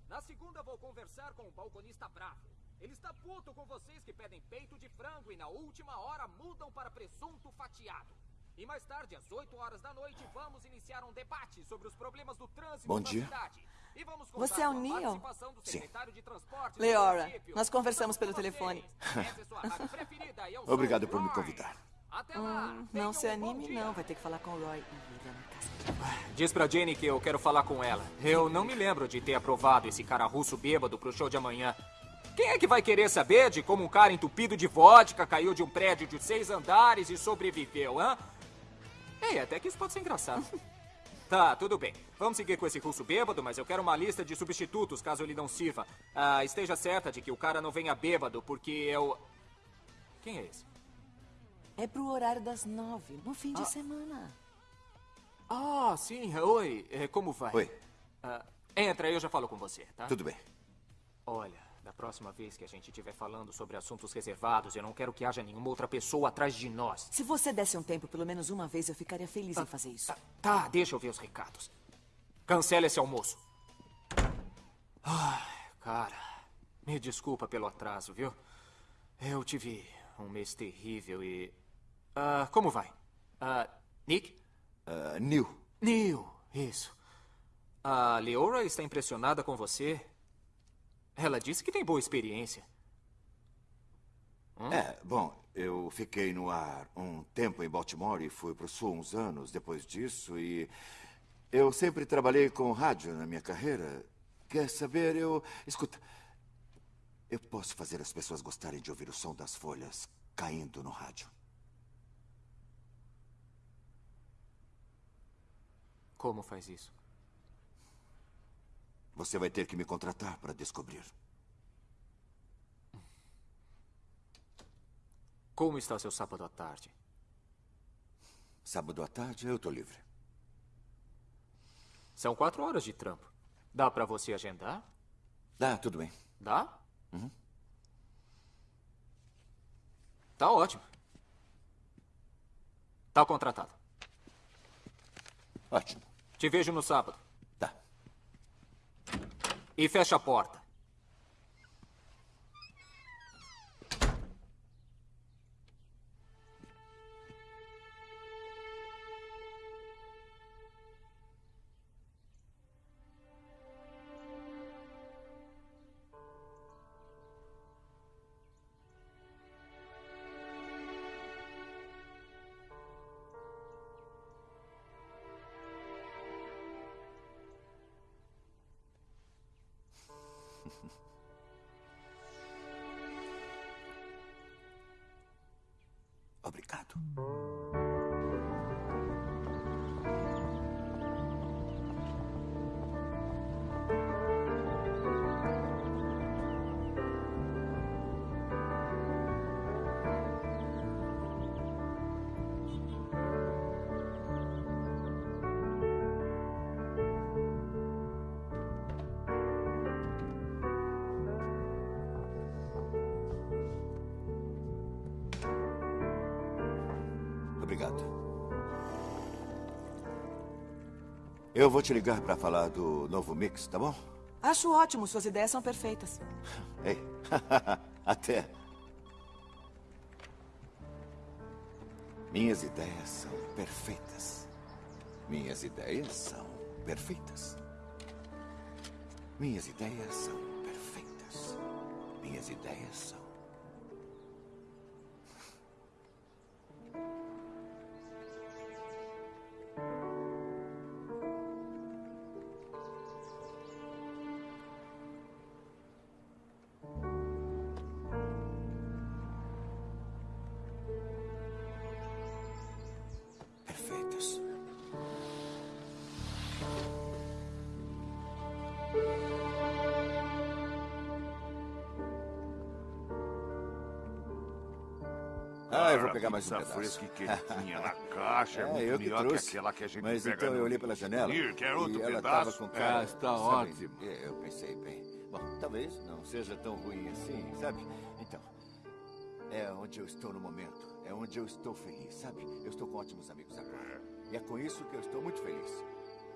Na segunda vou conversar com o balconista bravo. Ele está puto com vocês que pedem peito de frango e na última hora mudam para presunto fatiado. E mais tarde, às 8 horas da noite, vamos iniciar um debate sobre os problemas do trânsito Bom dia. cidade. E vamos Você é o Neil? participação do Sim. secretário de transporte do Leora, nós conversamos pelo telefone. Essa é Obrigado por me convidar. Até lá. Hum, não se anime, não. Vai ter que falar com o Roy. Ih, ele é uma casa. Diz pra Jenny que eu quero falar com ela. Eu não me lembro de ter aprovado esse cara russo bêbado pro show de amanhã. Quem é que vai querer saber de como um cara entupido de vodka caiu de um prédio de seis andares e sobreviveu, hã? Ei, até que isso pode ser engraçado. Tá, tudo bem. Vamos seguir com esse russo bêbado, mas eu quero uma lista de substitutos caso ele não sirva. Ah, esteja certa de que o cara não venha bêbado, porque eu. Quem é esse? É pro horário das nove, no fim de Ah. semana. Ah, sim. Oi. É, Como vai? Oi. Ah, entra, eu já falo com você, tá? Tudo bem. Olha, da próxima vez que a gente estiver falando sobre assuntos reservados, eu não quero que haja nenhuma outra pessoa atrás de nós. Se você desse um tempo pelo menos uma vez, eu ficaria feliz em fazer isso. Tá, deixa eu ver os recados. Cancela esse almoço. Ai, cara, me desculpa pelo atraso, viu? Eu tive um mês terrível e. Ah, como vai? Ah, Nick? Uh, Neil. Neil, isso. A Leora está impressionada com você. Ela disse que tem boa experiência. Hum? É, bom, eu fiquei no ar um tempo em Baltimore e fui pro sul uns anos depois disso e eu sempre trabalhei com rádio na minha carreira. Quer saber, eu... Escuta, eu posso fazer as pessoas gostarem de ouvir o som das folhas caindo no rádio. Como faz isso? Você vai ter que me contratar para descobrir. Como está seu sábado à tarde? Sábado à tarde eu tô livre. São quatro horas de trampo. Dá pra você agendar? Dá, tudo bem. Dá? Uhum. Tá ótimo. Tá contratado. Ótimo. Te vejo no sábado. Tá. E fecha a porta. Obrigado. Obrigado. Eu vou te ligar para falar do novo mix, tá bom? Acho ótimo, suas ideias são perfeitas. Ei, até. Minhas ideias são perfeitas. Minhas ideias são perfeitas. Minhas ideias são perfeitas. Minhas ideias são. Pegar mais um pedaço. fresca e quentinha na caixa é muito eu que melhor que trouxe. aquela que a gente Mas pega então eu olhei pela janela Ih, quer outro e ela pedaço? estava com cara... Ah, está sabe, ótimo. é, Eu pensei bem. Bom, talvez não seja tão ruim assim, sabe? Então, é onde eu estou no momento. É onde eu estou feliz, sabe? Eu estou com ótimos amigos agora. E é com isso que eu estou muito feliz.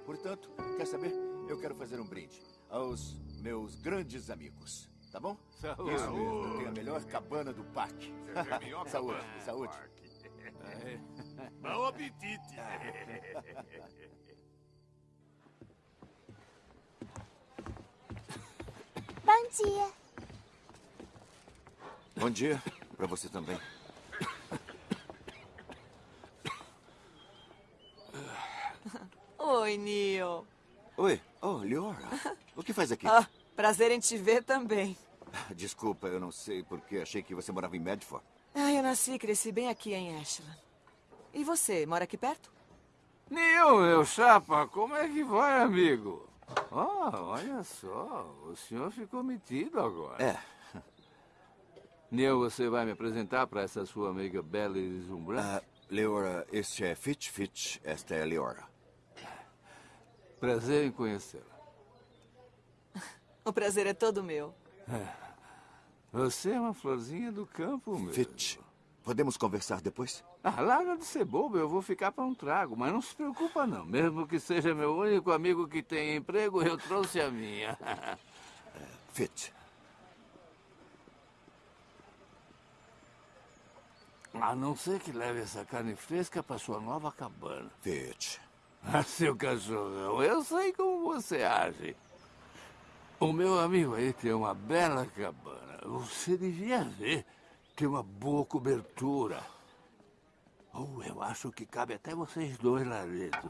Portanto, quer saber? Eu quero fazer um brinde aos meus grandes amigos. Tá bom? Saúde. Isso mesmo. Eu tenho a melhor cabana do parque. Tem a melhor saúde, cabana do saúde. Bom apetite. Bom dia. Bom dia para você também. Oi, Neil. Oi, oh, Leora. O que faz aqui? Ah, prazer em te ver também. Desculpa, eu não sei porque achei que você morava em Medford. Ah, eu nasci e cresci bem aqui em Ashland. E você, mora aqui perto? Neil, meu chapa, como é que vai, amigo? Ah, olha só, o senhor ficou metido agora. É. Neil, você vai me apresentar para essa sua amiga bela e deslumbrante? Ah, Leora, este é Fitch Fitch, esta é Leora. Prazer em conhecê-la. O prazer é todo meu. É. Você é uma florzinha do campo, meu. Fitch, podemos conversar depois? Ah, larga de ser bobo, eu vou ficar para um trago, mas não se preocupa não. Mesmo que seja meu único amigo que tem emprego, eu trouxe a minha. Fitch, A não ser que leve essa carne fresca para sua nova cabana. Fitch. Ah, seu cachorrão, eu sei como você age. O meu amigo aí tem uma bela cabana. Você devia ver. Tem uma boa cobertura. Oh, eu acho que cabe até vocês dois lá dentro.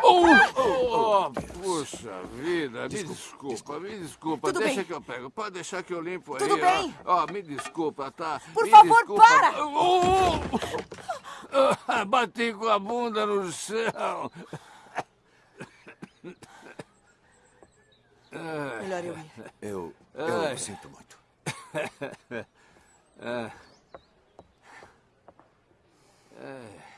Oh, oh, puxa vida, me desculpa, me desculpa. Tudo Deixa bem. que eu pego. Pode deixar que eu limpo aí. Tudo bem. Ó, me desculpa, tá? Por Me favor, desculpa. para! Oh, oh. Bati com a bunda no chão. Melhor eu ir. eu, eu Ai. sinto muito. Ah. Ai.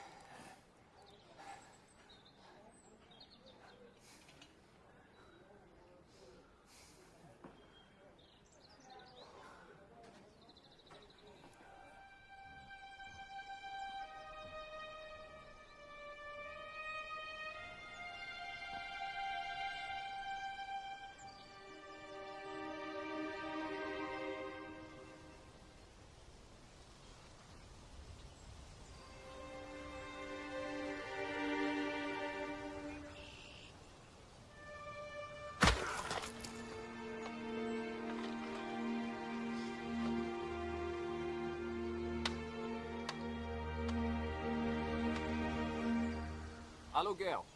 Aluguel.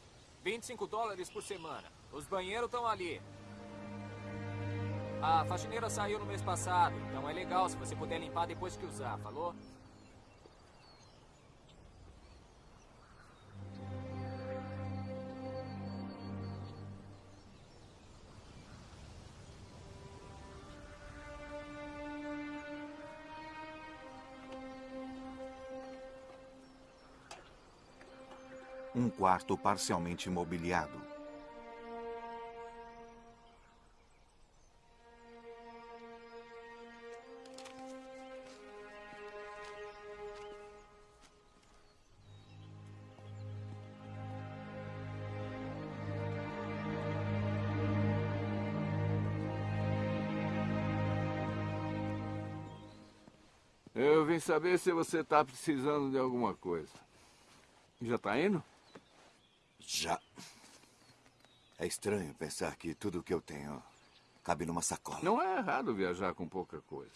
25 dólares por semana. Os banheiros estão ali. A faxineira saiu no mês passado, então é legal se você puder limpar depois que usar, falou? Quarto parcialmente imobiliado. Eu vim saber se você está precisando de alguma coisa. Já está indo? Já. É estranho pensar que tudo que eu tenho Cabe numa sacola. Não é errado viajar com pouca coisa.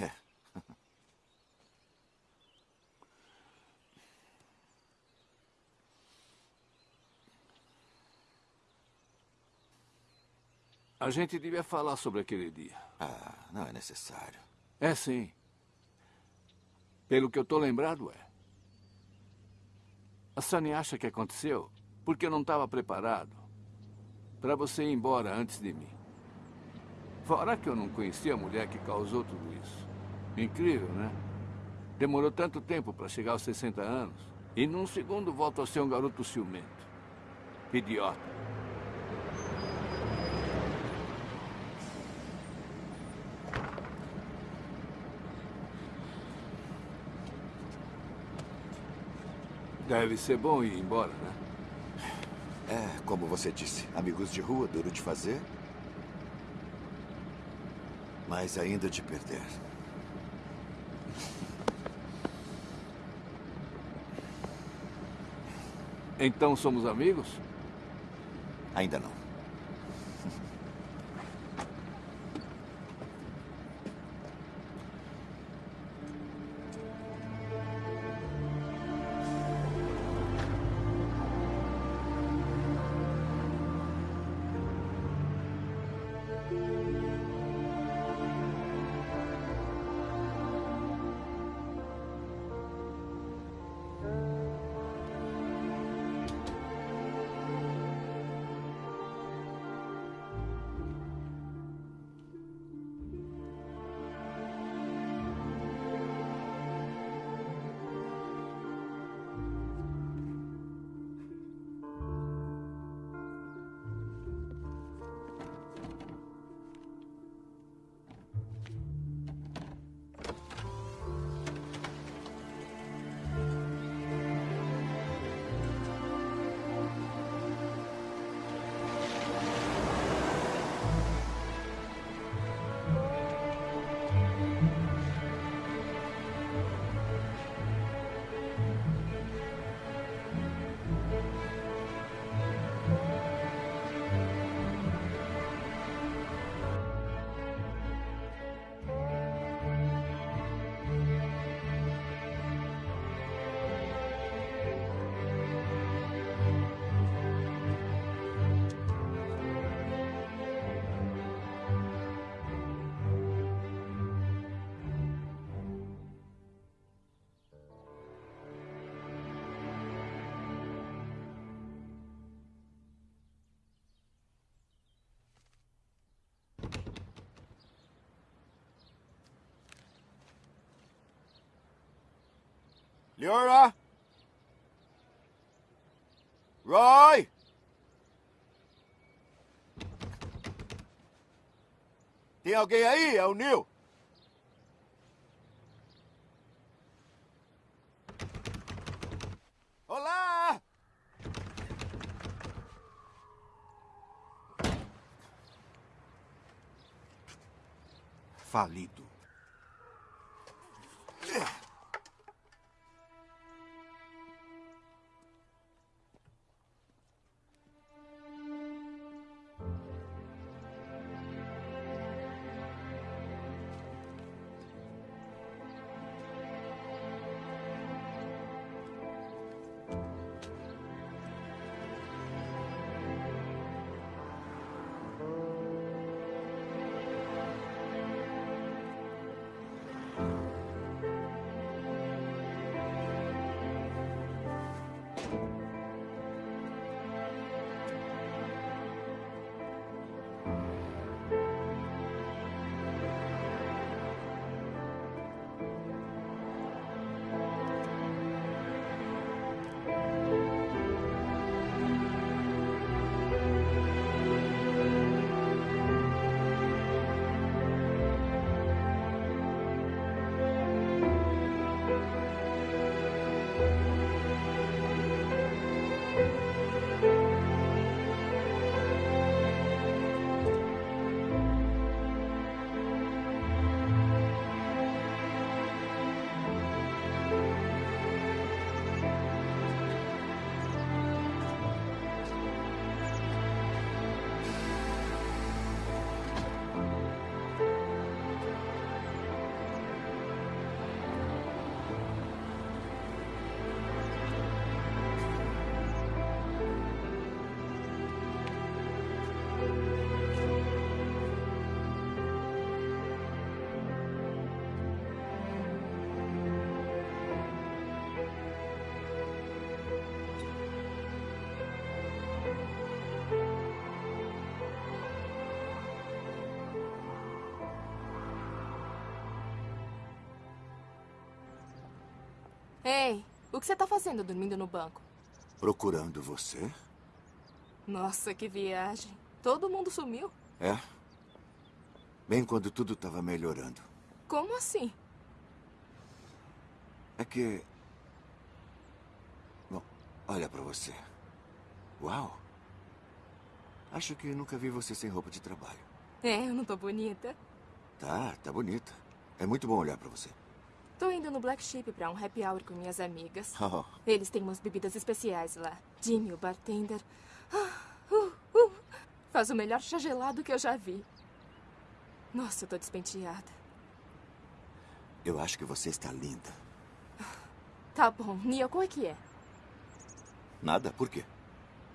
É. A gente devia falar sobre aquele dia. Ah, não é necessário. É sim. Pelo que eu tô lembrado, é. A Sunny acha que aconteceu porque eu não estava preparado para você ir embora antes de mim. Fora que eu não conhecia a mulher que causou tudo isso. Incrível, né? Demorou tanto tempo para chegar aos 60 anos. E num segundo volto a ser um garoto ciumento. Idiota. Deve ser bom ir embora, né? É, como você disse, amigos de rua, duro de fazer. Mas ainda de perder. Então somos amigos? Ainda não. Tem alguém aí? É o Neil. Ei, o que você tá fazendo dormindo no banco? Procurando você? Nossa, que viagem. Todo mundo sumiu. É? Bem quando tudo estava melhorando. Como assim? É que. Bom, olha pra você. Uau! Acho que nunca vi você sem roupa de trabalho. É, eu não tô bonita. Tá, tá bonita. É muito bom olhar pra você. Tô indo no Black Sheep pra um happy hour com minhas amigas. Oh, Eles têm umas bebidas especiais lá. Jimmy, o bartender. Ah, uh, uh, faz o melhor chá gelado que eu já vi. Nossa, eu tô despenteada. eu acho que você está linda. Tá bom, Nia, qual é que é? Nada? Por quê?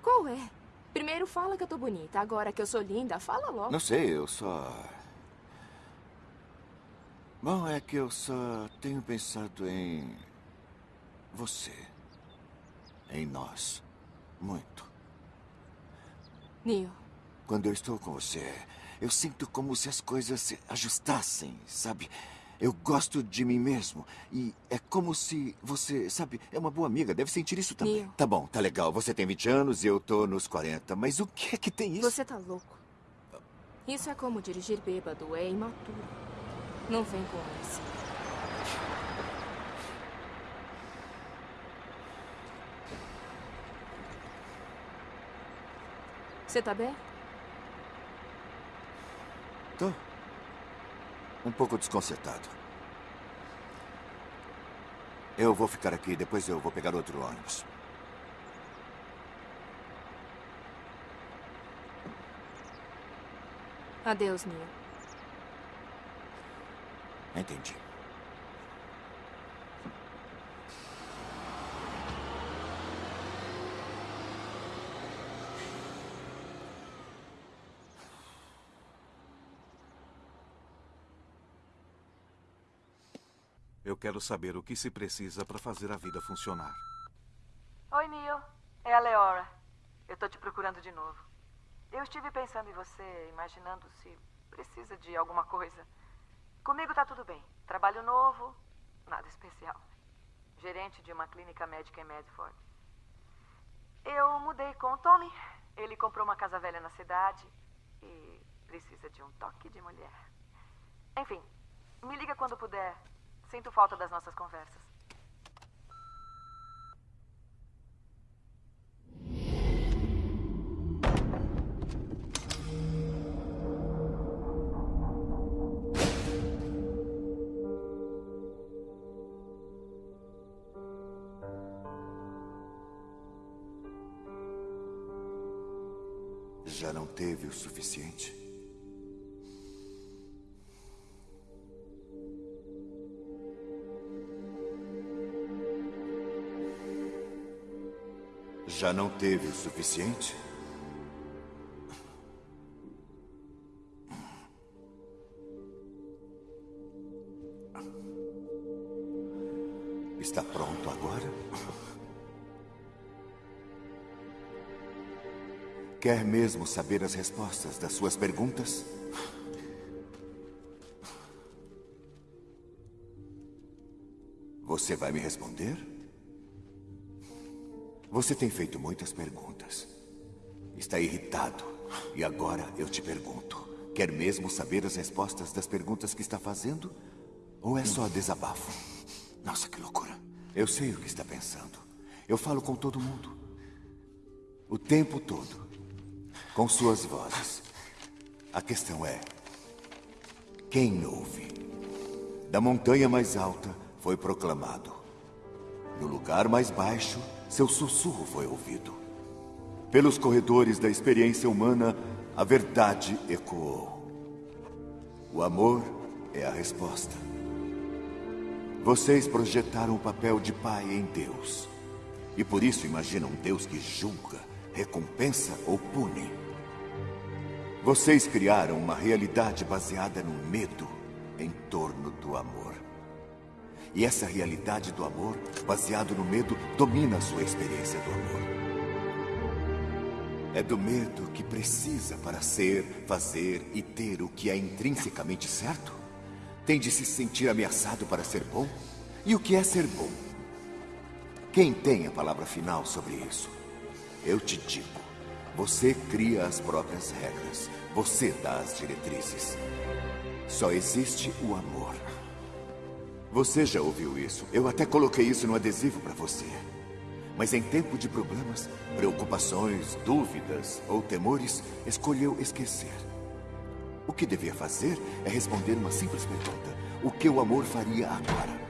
Qual é? Primeiro fala que eu tô bonita, agora que eu sou linda, fala logo. Não sei, eu só. Bom, é que eu só tenho pensado em. Você. Em nós. Muito. Neo, Quando eu estou com você, eu sinto como se as coisas se ajustassem, sabe? Eu gosto de mim mesmo. E é como se você, sabe, é uma boa amiga, deve sentir isso também. Neil. Tá bom, tá legal. Você tem 20 anos e eu tô nos 40. Mas o que é que tem isso? você tá louco. Isso é como dirigir bêbado, é imaturo. Não vem com essa. Você tá bem? Tô. Um pouco desconcertado. Eu vou ficar aqui, depois eu vou pegar outro ônibus. Adeus, Neo. Entendi. Eu quero saber o que se precisa para fazer a vida funcionar. Oi, Neil. É a Leora. Eu tô te procurando de novo. Eu estive pensando em você, imaginando se precisa de alguma coisa. Comigo tá tudo bem. Trabalho novo, nada especial. Gerente de uma clínica médica em Medford. Eu mudei com o Tommy. Ele comprou uma casa velha na cidade e precisa de um toque de mulher. Enfim, me liga quando puder. Sinto falta das nossas conversas. Teve o suficiente? Já não teve o suficiente? Quer mesmo saber as respostas das suas perguntas? Você vai me responder? Você tem feito muitas perguntas. Está irritado. E agora eu te pergunto: quer mesmo saber as respostas das perguntas que está fazendo? Ou é só desabafo? Nossa, que loucura. Eu sei o que está pensando. Eu falo com todo mundo. O tempo todo. Com suas vozes. A questão é: quem ouve? Da montanha mais alta foi proclamado. No lugar mais baixo, seu sussurro foi ouvido. Pelos corredores da experiência humana, a verdade ecoou. O amor é a resposta. Vocês projetaram o papel de pai em Deus. E por isso imaginam um Deus que julga, recompensa ou pune. Vocês criaram uma realidade baseada no medo em torno do amor. E essa realidade do amor, baseado no medo, domina a sua experiência do amor. É do medo que precisa para ser, fazer e ter o que é intrinsecamente certo? Tem de se sentir ameaçado para ser bom? E o que é ser bom? Quem tem a palavra final sobre isso? Eu te digo. Você cria as próprias regras. Você dá as diretrizes. Só existe o amor. Você já ouviu isso. Eu até coloquei isso no adesivo para você. Mas em tempo de problemas, preocupações, dúvidas ou temores, escolheu esquecer. O que devia fazer é responder uma simples pergunta: O que o amor faria agora?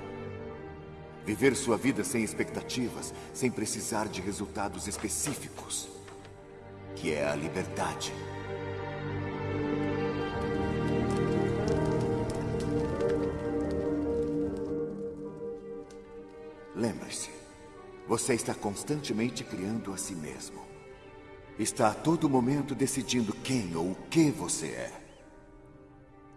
Viver sua vida sem expectativas, sem precisar de resultados específicos, que é a liberdade. Lembre-se, você está constantemente criando a si mesmo. Está a todo momento decidindo quem ou o que você é.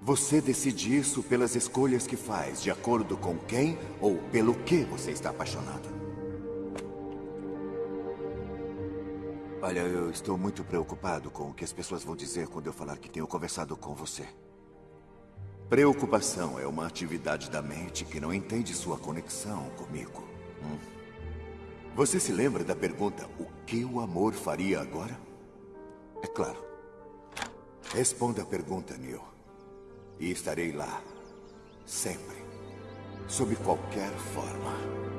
Você decide isso pelas escolhas que faz, de acordo com quem ou pelo que você está apaixonado. Olha, eu estou muito preocupado com o que as pessoas vão dizer quando eu falar que tenho conversado com você. Preocupação é uma atividade da mente que não entende sua conexão comigo. Hum. Você se lembra da pergunta: o que o amor faria agora? É claro. Responda a pergunta, Neil. E estarei lá. Sempre. Sob qualquer forma.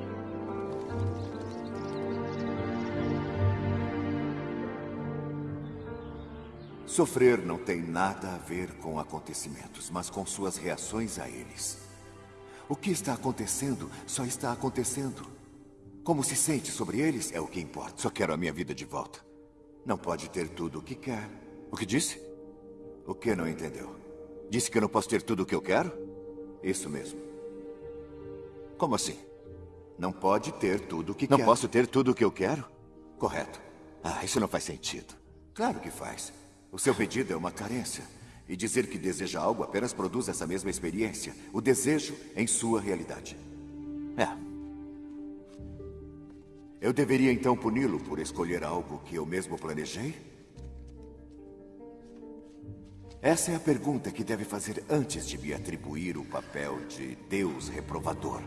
Sofrer não tem nada a ver com acontecimentos, mas com suas reações a eles. O que está acontecendo só está acontecendo. Como se sente sobre eles é o que importa. Só quero a minha vida de volta. Não pode ter tudo o que quer. O que disse? O que não entendeu? Disse que eu não posso ter tudo o que eu quero? Isso mesmo. Como assim? Não pode ter tudo o que Não quer. posso ter tudo o que eu quero? Correto. Ah, isso não faz sentido. Claro que faz. O seu pedido é uma carência. E dizer que deseja algo apenas produz essa mesma experiência. O desejo em sua realidade. É. Eu deveria então puni-lo por escolher algo que eu mesmo planejei? Essa é a pergunta que deve fazer antes de me atribuir o papel de Deus reprovador.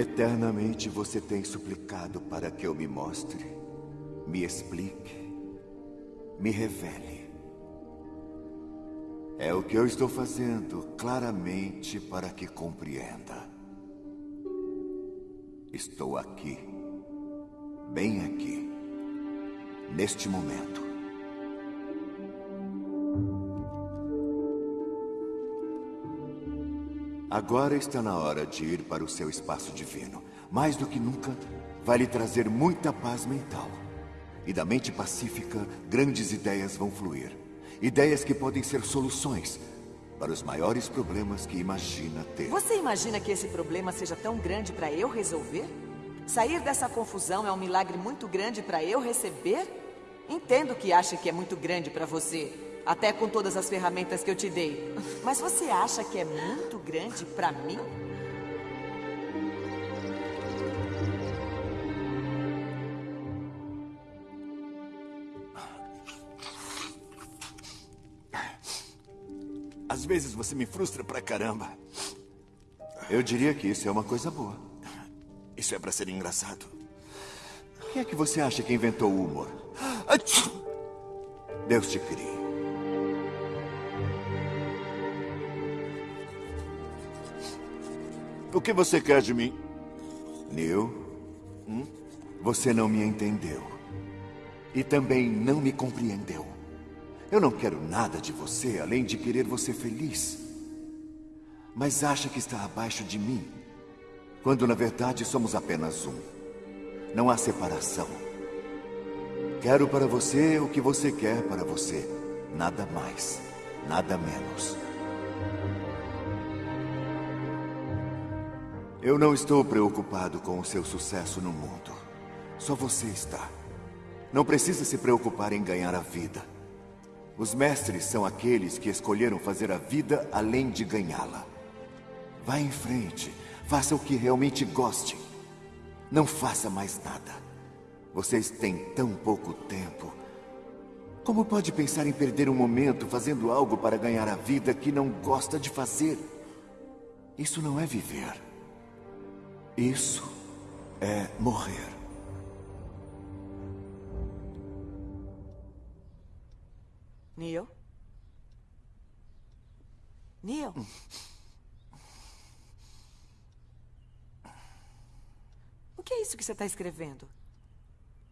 Eternamente você tem suplicado para que eu me mostre, me explique, me revele. É o que eu estou fazendo claramente para que compreenda. Estou aqui, bem aqui, neste momento. Agora está na hora de ir para o seu espaço divino. Mais do que nunca, vai lhe trazer muita paz mental. E da mente pacífica, grandes ideias vão fluir. Ideias que podem ser soluções para os maiores problemas que imagina ter. Você imagina que esse problema seja tão grande para eu resolver? Sair dessa confusão é um milagre muito grande para eu receber? Entendo que acha que é muito grande para você, até com todas as ferramentas que eu te dei. Mas você acha que é muito grande para mim? Às vezes você me frustra pra caramba. Eu diria que isso é uma coisa boa. Isso é pra ser engraçado. Quem é que você acha que inventou o humor? Deus te crie. O que você quer de mim? Neil, hum? você não me entendeu. E também não me compreendeu. Eu não quero nada de você além de querer você feliz. Mas acha que está abaixo de mim, quando na verdade somos apenas um. Não há separação. Quero para você o que você quer para você. Nada mais, nada menos. Eu não estou preocupado com o seu sucesso no mundo. Só você está. Não precisa se preocupar em ganhar a vida. Os mestres são aqueles que escolheram fazer a vida além de ganhá-la. Vá em frente. Faça o que realmente goste. Não faça mais nada. Vocês têm tão pouco tempo. Como pode pensar em perder um momento fazendo algo para ganhar a vida que não gosta de fazer? Isso não é viver. Isso é morrer. Neil? Neil? O que é isso que você está escrevendo?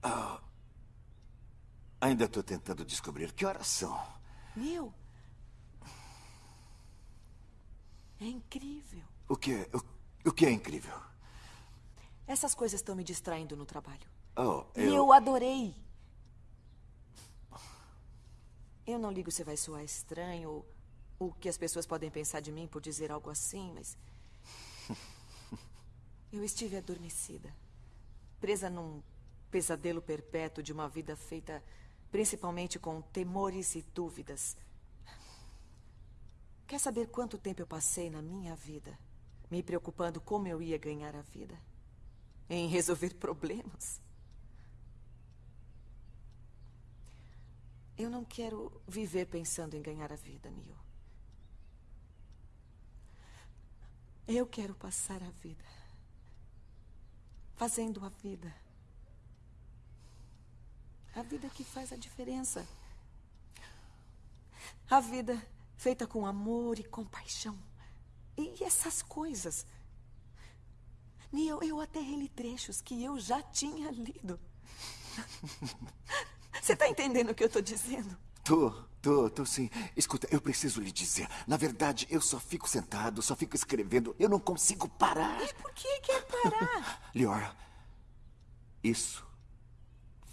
Ah, ainda estou tentando descobrir que horas são. Neil? É incrível. O que é, o, o que é incrível? Essas coisas estão me distraindo no trabalho. Oh, E eu... eu adorei. Eu não ligo se vai soar estranho ou o que as pessoas podem pensar de mim por dizer algo assim, mas. Eu estive adormecida. Presa num pesadelo perpétuo de uma vida feita principalmente com temores e dúvidas. Quer saber quanto tempo eu passei na minha vida me preocupando como eu ia ganhar a vida? Em resolver problemas? Eu não quero viver pensando em ganhar a vida, Neil. Eu quero passar a vida fazendo a vida. A vida que faz a diferença. A vida feita com amor e compaixão. E essas coisas. Neil, eu até reli trechos que eu já tinha lido. Você está entendendo o que eu estou dizendo? Tô, tô, tô sim. Escuta, eu preciso lhe dizer. Na verdade, eu só fico sentado, só fico escrevendo. Eu não consigo parar. E por que quer parar? Lior, isso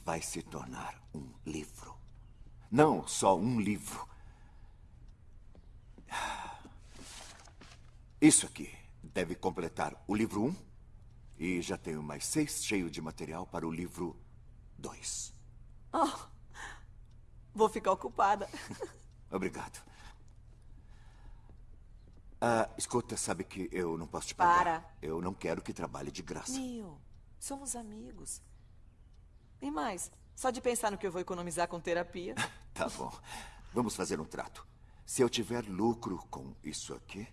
vai se tornar um livro. Não só um livro. Isso aqui deve completar o livro 1 um, e já tenho mais seis cheio de material para o livro 2. Oh, vou ficar ocupada. Obrigado. Ah, escuta, sabe que eu não posso te pagar. Para. Eu não quero que trabalhe de graça. Neil, somos amigos. E mais, só de pensar no que eu vou economizar com terapia. Tá bom. Vamos fazer um trato. Se eu tiver lucro com isso aqui,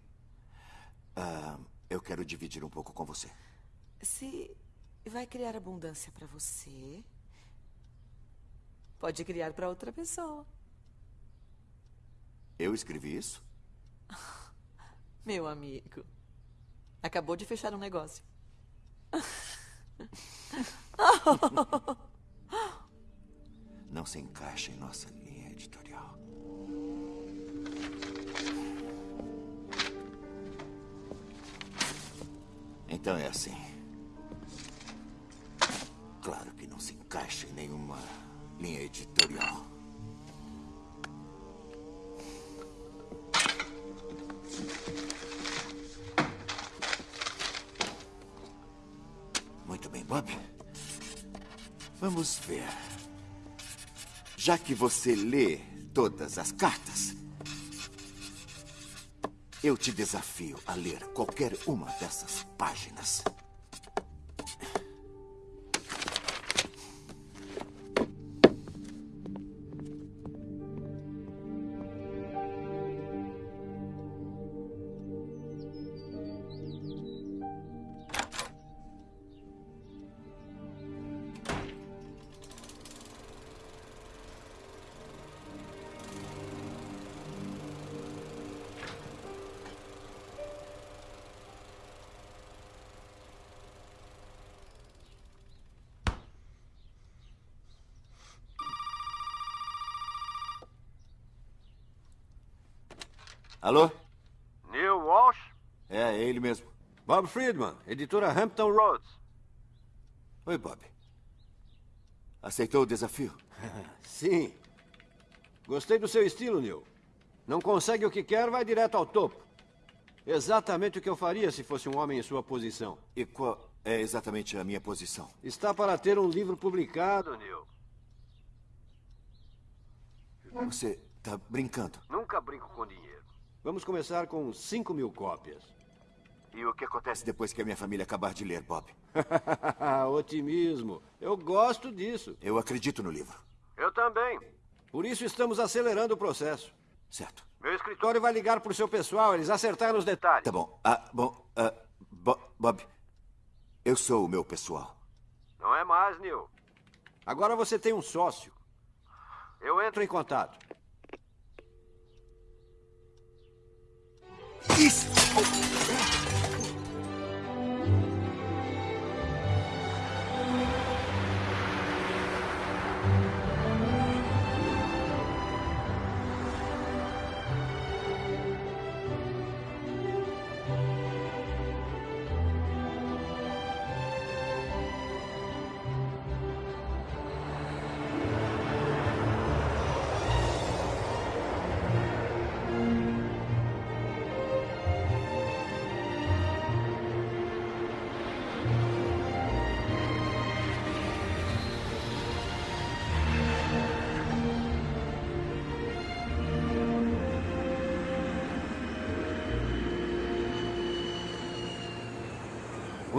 ah, eu quero dividir um pouco com você. Se vai criar abundância para você, pode criar para outra pessoa. Eu escrevi isso? Meu amigo, acabou de fechar um negócio. Não se encaixa em nossa linha editorial. Então é assim. Claro que não se encaixa em nenhuma linha editorial. Muito bem, Bob. Vamos ver. Já que você lê todas as cartas, eu te desafio a ler qualquer uma dessas páginas. Alô? Neil Walsh? É, é ele mesmo. Bob Friedman, editora Hampton Roads. Oi, Bob. Aceitou o desafio? Sim. Gostei do seu estilo, Neil. Não consegue o que quer, vai direto ao topo. Exatamente o que eu faria se fosse um homem em sua posição. E qual é exatamente a minha posição? Está para ter um livro publicado, Neil. Você está brincando? Nunca brinco com dinheiro. Vamos começar com 5 mil cópias. E o que acontece depois que a minha família acabar de ler, Bob? Otimismo. Eu gosto disso. Eu acredito no livro. Eu também. Por isso estamos acelerando o processo. Certo. Meu escritório vai ligar pro seu pessoal, eles acertaram os detalhes. Tá bom. Ah, bom. ah, Bo- Bob, eu sou o meu pessoal. Não é mais, Neil. Agora você tem um sócio. Eu entro em contato. Isso! O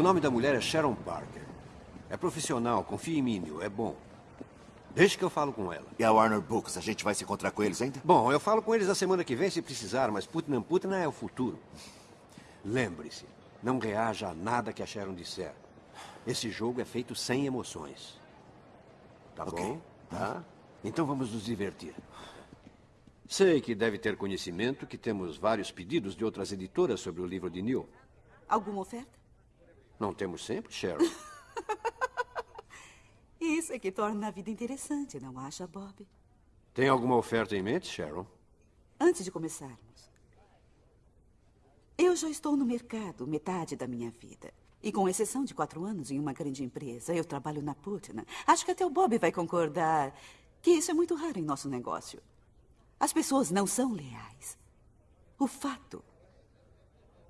nome da mulher é Sharon Parker. É profissional, confia em mim, Neil, é bom. Deixa que eu falo com ela. E a Warner Books, a gente vai se encontrar com eles ainda? Bom, eu falo com eles a semana que vem se precisar, mas Putnam Putnam é o futuro. Lembre-se, não reaja a nada que a Sharon disser. Esse jogo é feito sem emoções. Tá bom? Tá? Então vamos nos divertir. Sei que deve ter conhecimento que temos vários pedidos de outras editoras sobre o livro de Neil. Alguma oferta? Não temos sempre, Sharon? Isso é que torna a vida interessante, não acha, Bob? Tem alguma oferta em mente, Sharon? Antes de começarmos, eu já estou no mercado metade da minha vida. E com exceção de quatro anos em uma grande empresa, eu trabalho na Putnam. Acho que até o Bob vai concordar que isso é muito raro em nosso negócio. As pessoas não são leais. O fato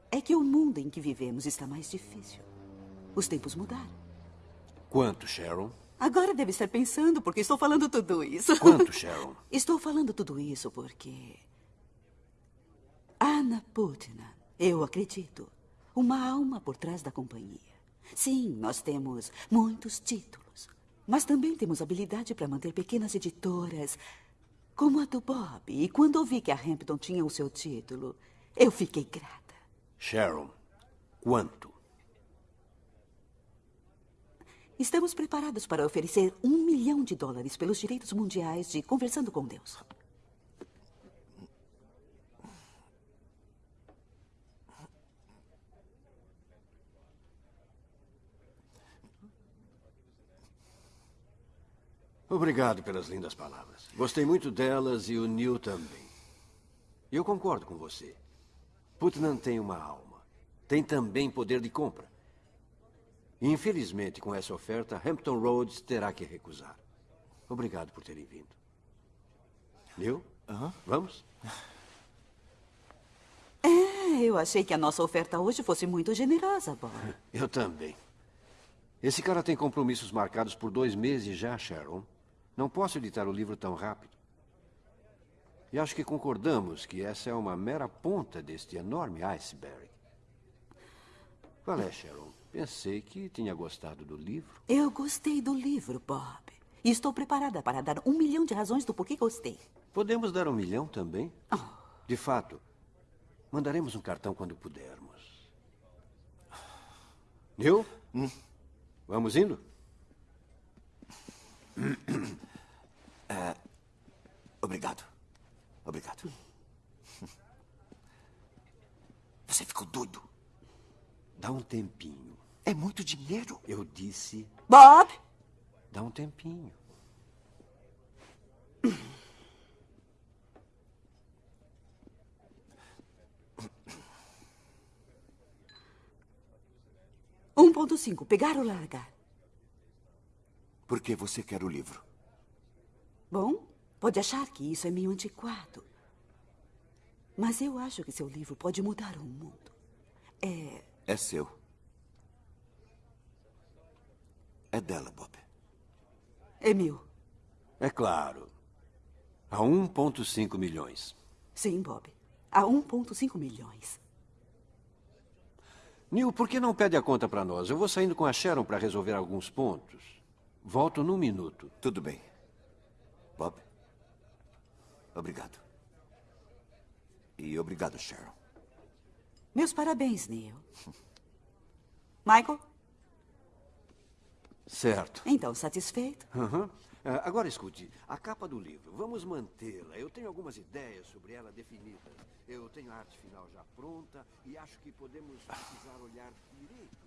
é que o mundo em que vivemos está mais difícil. Os tempos mudaram. Quanto, Sharon? Agora deve estar pensando porque estou falando tudo isso. Quanto, Sharon? Estou falando tudo isso porque. Anna Putnam, eu acredito, uma alma por trás da companhia. Sim, nós temos muitos títulos, mas também temos habilidade para manter pequenas editoras, como a do Bob. E quando ouvi que a Hampton tinha o seu título, eu fiquei grata. Sharon, quanto? Estamos preparados para oferecer um milhão de dólares pelos direitos mundiais de Conversando com Deus. Obrigado pelas lindas palavras. Gostei muito delas e o Neil também. Eu concordo com você. Putnam tem uma alma. Tem também poder de compra. Infelizmente, com essa oferta, Hampton Roads terá que recusar. Obrigado por terem vindo. Neil? Vamos? É, eu achei que a nossa oferta hoje fosse muito generosa, Bob. Eu também. Esse cara tem compromissos marcados por dois meses já, Sharon. Não posso editar o livro tão rápido. E acho que concordamos que essa é uma mera ponta deste enorme iceberg. Qual é, Sharon? Pensei que tinha gostado do livro. Eu gostei do livro, Bob. E estou preparada para dar um milhão de razões do porquê gostei. Podemos dar um milhão também? De fato, mandaremos um cartão quando pudermos. Neil? Vamos indo? É, obrigado. Obrigado. Você ficou doido. Dá um tempinho. É muito dinheiro. Eu disse. Bob! Dá um tempinho. Um ponto cinco, pegar ou largar? Por que você quer o livro? Bom, pode achar que isso é meio antiquado. Mas eu acho que seu livro pode mudar o mundo. É. É seu. É dela, Bob. É meu. É claro. A 1,5 milhões. Sim, Bob. A 1,5 milhões. Neil, por que não pede a conta para nós? Eu vou saindo com a Sharon para resolver alguns pontos. Volto num minuto. Tudo bem. Bob, obrigado. E obrigado, Sharon. Meus parabéns, Neil. Michael? Certo. Então, satisfeito? Uhum. Ah, agora escute, a capa do livro, vamos mantê-la. Eu tenho algumas ideias sobre ela definidas. Eu tenho a arte final já pronta e acho que podemos precisar olhar direito.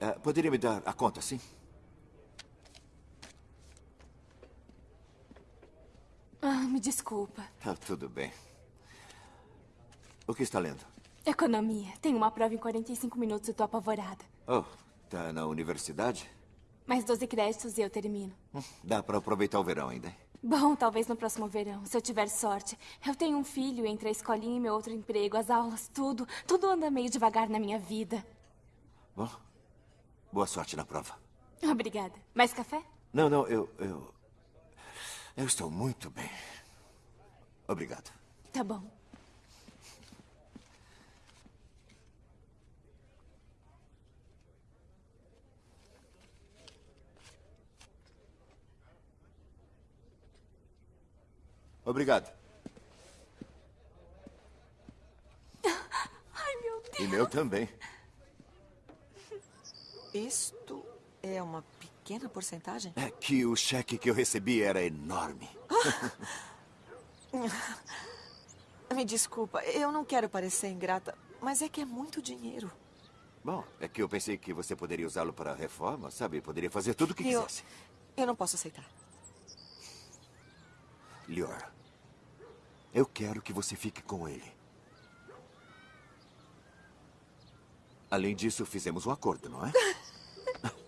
Ah, poderia me dar a conta, sim? Ah, me desculpa. Ah, tudo bem. O que está lendo? Economia. Tenho uma prova em 45 minutos e tô apavorada. Oh, tá na universidade? Mais 12 créditos e eu termino. Hum, Dá para aproveitar o verão ainda. Bom, talvez no próximo verão, se eu tiver sorte. Eu tenho um filho entre a escolinha e meu outro emprego, as aulas, tudo. Tudo anda meio devagar na minha vida. Bom, boa sorte na prova. Obrigada. Mais café? Não, não, eu. Eu, eu estou muito bem. Obrigado. Tá bom. Obrigado. Ai, meu Deus. E meu também. Isto é uma pequena porcentagem? É que o cheque que eu recebi era enorme. Me desculpa, eu não quero parecer ingrata, mas é que é muito dinheiro. Bom, é que eu pensei que você poderia usá-lo para a reforma, sabe? Poderia fazer tudo o que eu, quisesse. eu não posso aceitar. Lior, eu quero que você fique com ele. Além disso, fizemos um acordo, não é?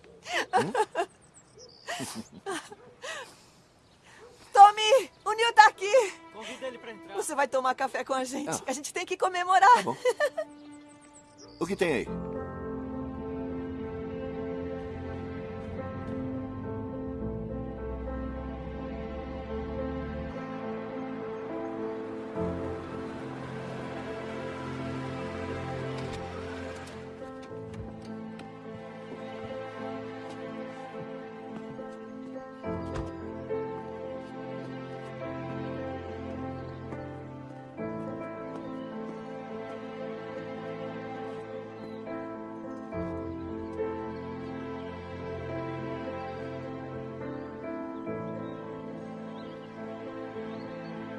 Tommy, o Neil tá aqui. Convida ele pra entrar. Você vai tomar café com a gente. Ah. A gente tem que comemorar. Tá bom. O que tem aí?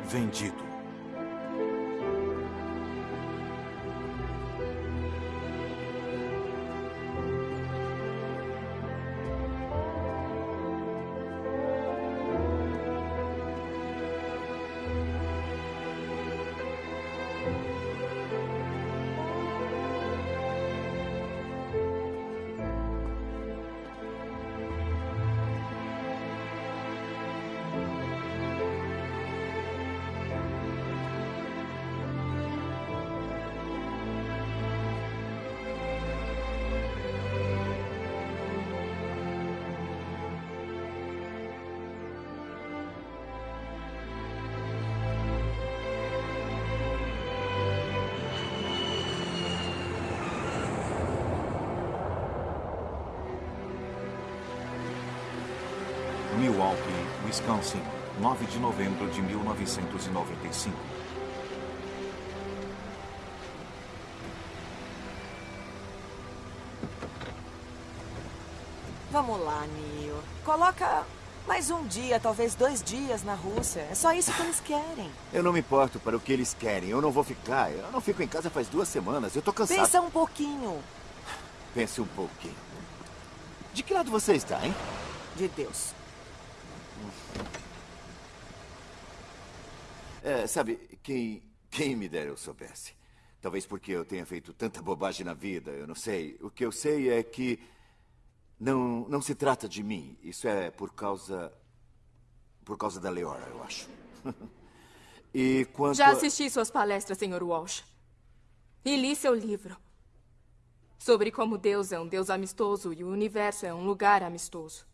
Vendido. Wisconsin, 9 de novembro de 1995. Vamos lá, Neil. Coloca mais um dia, talvez dois dias na Rússia. É só isso que eles querem. Eu não me importo para o que eles querem. Eu não vou ficar. Eu não fico em casa faz duas semanas. Eu tô cansado. Pensa um pouquinho. Pense um pouquinho. De que lado você está, hein? De Deus. É, sabe, quem, quem me dera eu soubesse. Talvez porque eu tenha feito tanta bobagem na vida, eu não sei. O que eu sei é que não, não se trata de mim. Isso é por causa. Por causa da Leora, eu acho. e quanto. Já assisti suas palestras, Sr. Walsh. E li seu livro. Sobre como Deus é um Deus amistoso e o universo é um lugar amistoso.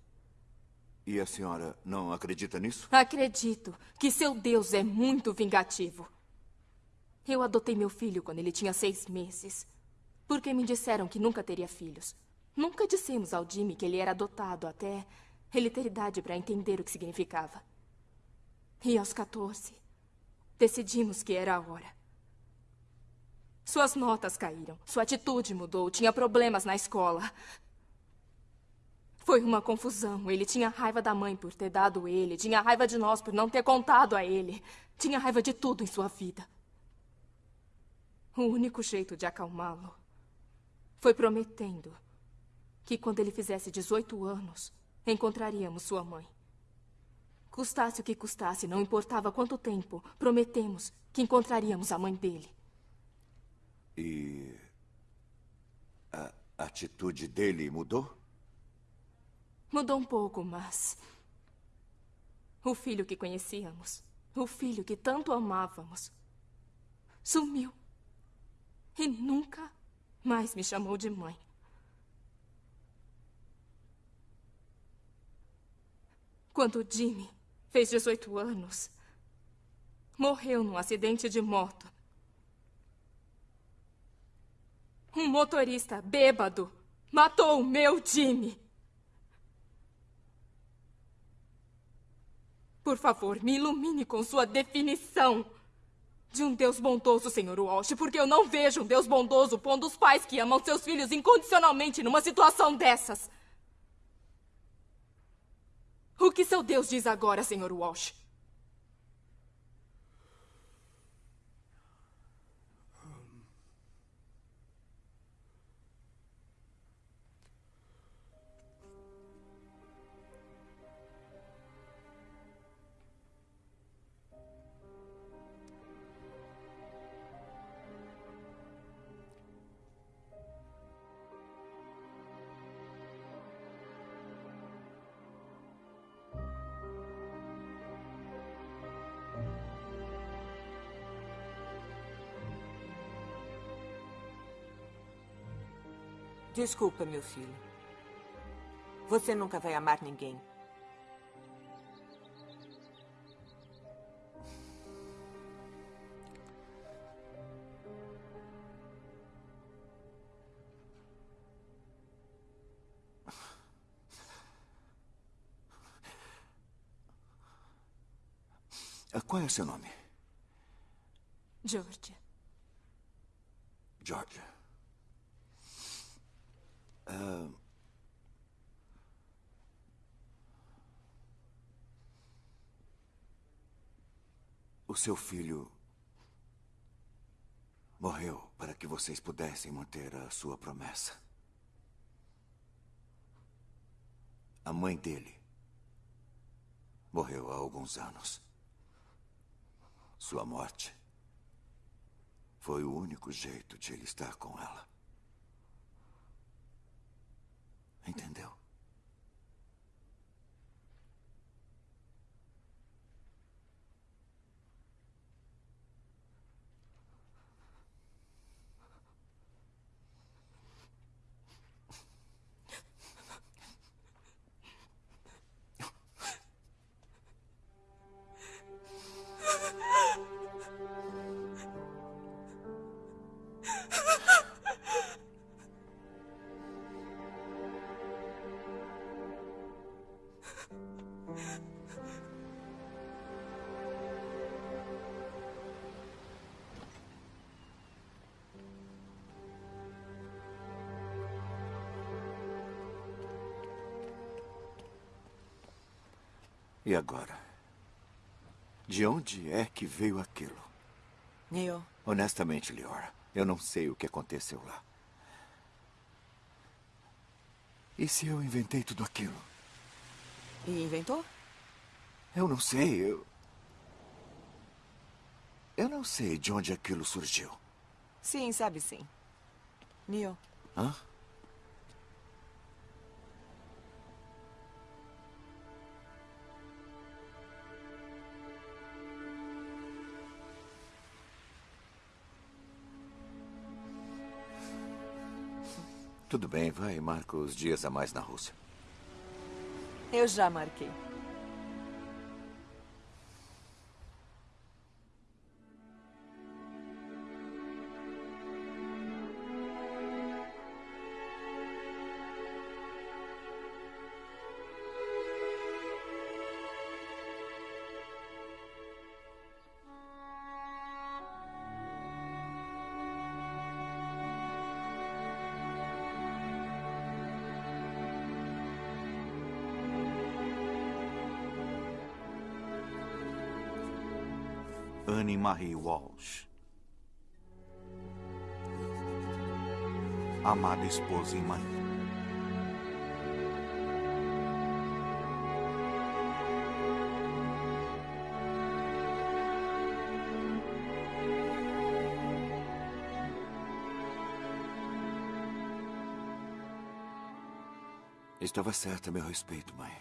E a senhora não acredita nisso? Acredito que seu Deus é muito vingativo. Eu adotei meu filho quando ele tinha seis meses. Porque me disseram que nunca teria filhos. Nunca dissemos ao Jimmy que ele era adotado até ele ter idade para entender o que significava. E aos 14, decidimos que era a hora. Suas notas caíram, sua atitude mudou, tinha problemas na escola. Foi uma confusão. Ele tinha raiva da mãe por ter dado ele, tinha raiva de nós por não ter contado a ele, tinha raiva de tudo em sua vida. O único jeito de acalmá-lo foi prometendo que quando ele fizesse 18 anos, encontraríamos sua mãe. Custasse o que custasse, não importava quanto tempo, prometemos que encontraríamos a mãe dele. E. a atitude dele mudou? Mudou um pouco, mas. O filho que conhecíamos, o filho que tanto amávamos, sumiu. E nunca mais me chamou de mãe. Quando Jimmy fez 18 anos, morreu num acidente de moto. Um motorista bêbado matou o meu Jimmy. Por favor, me ilumine com sua definição de um Deus bondoso, Sr. Walsh, porque eu não vejo um Deus bondoso pondo os pais que amam seus filhos incondicionalmente numa situação dessas. O que seu Deus diz agora, Sr. Walsh? Desculpa, meu filho. Você nunca vai amar ninguém. Ah, Qual é o seu nome? George. George. Ah, o seu filho morreu para que vocês pudessem manter a sua promessa. A mãe dele morreu há alguns anos. Sua morte foi o único jeito de ele estar com ela. Entendeu? Veio aquilo? Neil, Honestamente, Leora, eu não sei o que aconteceu lá. E se eu inventei tudo aquilo? e inventou? Eu não sei, eu. Eu não sei de onde aquilo surgiu. Sim, sabe sim. Neil, Hã? Tudo bem, vai, marca os dias a mais na Rússia. Eu já marquei. Marie Walsh. Amada esposa e mãe. Estava certa a meu respeito, mãe.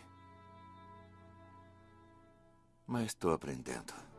Mas estou aprendendo.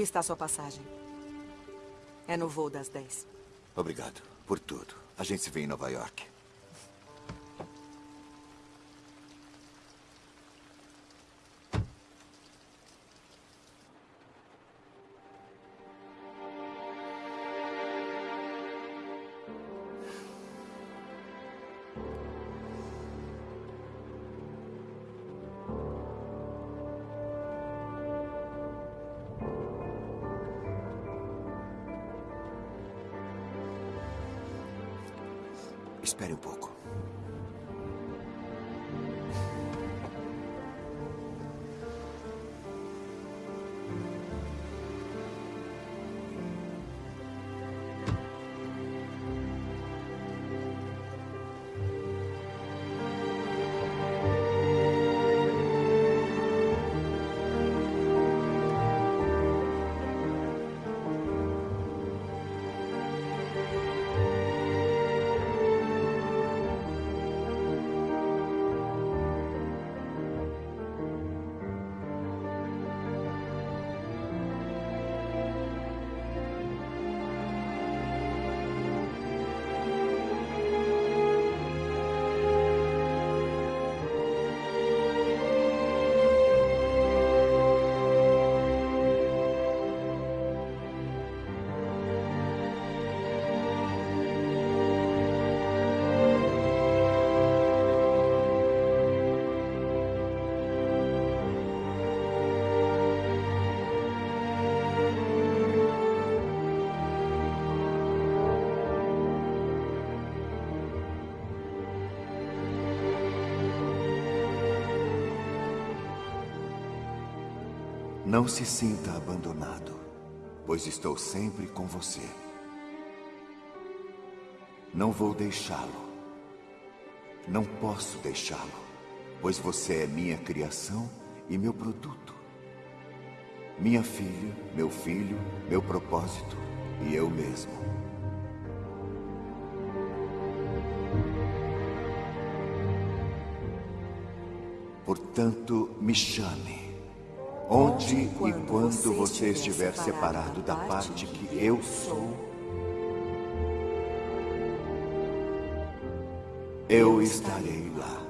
Aqui está sua passagem. É no voo das 10. Obrigado por tudo. A gente se vê em Nova York. Não se sinta abandonado, pois estou sempre com você. Não vou deixá-lo. Não posso deixá-lo, pois você é minha criação e meu produto. Minha filha, meu filho, meu propósito e eu mesmo. Portanto, me chame. Onde e quando você estiver separado da parte que eu sou, eu estarei lá.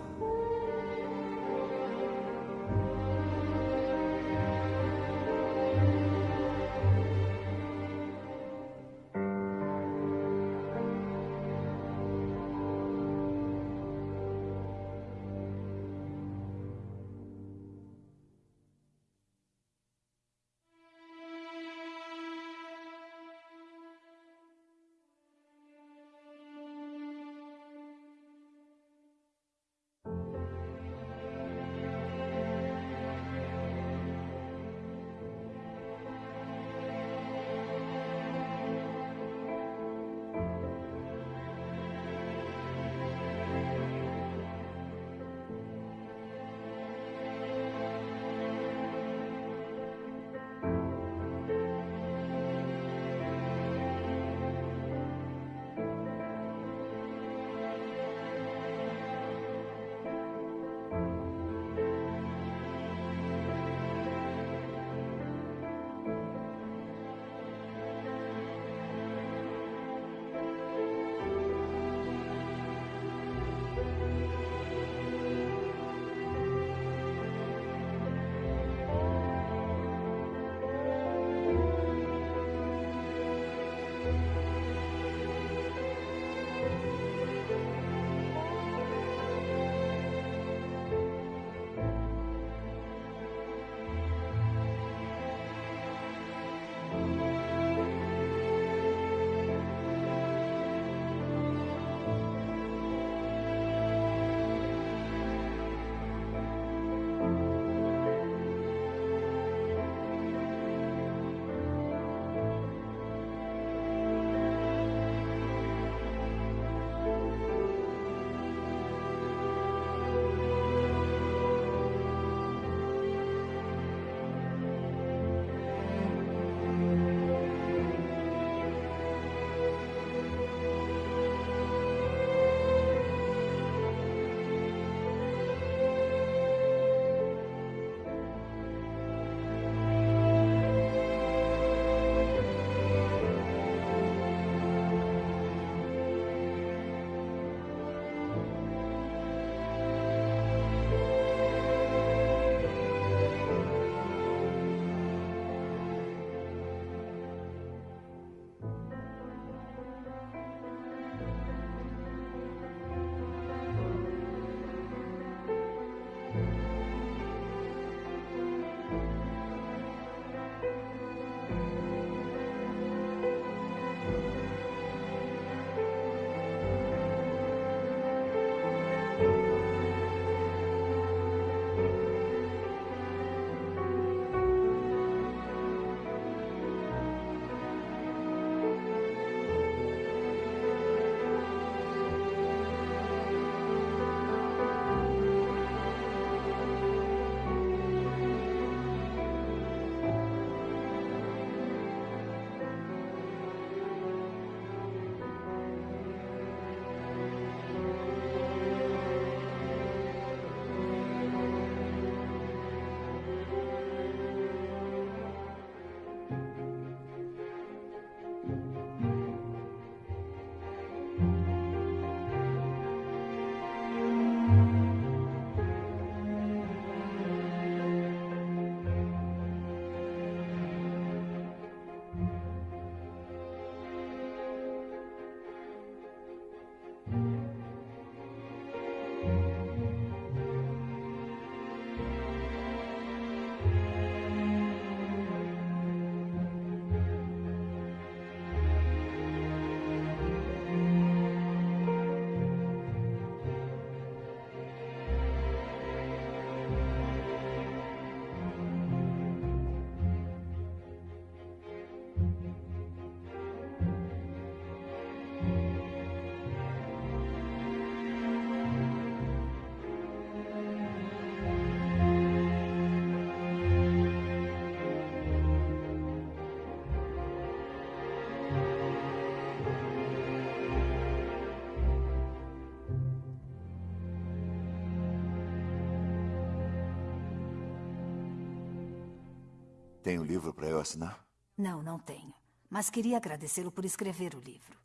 Tem um livro para eu assinar? Não, não tenho. Mas queria agradecê-lo por escrever o livro.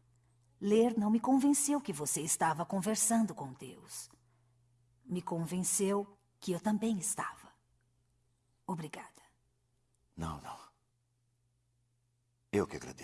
Ler não me convenceu que você estava conversando com Deus. Me convenceu que eu também estava. Obrigada. Não, não. Eu que agradeço.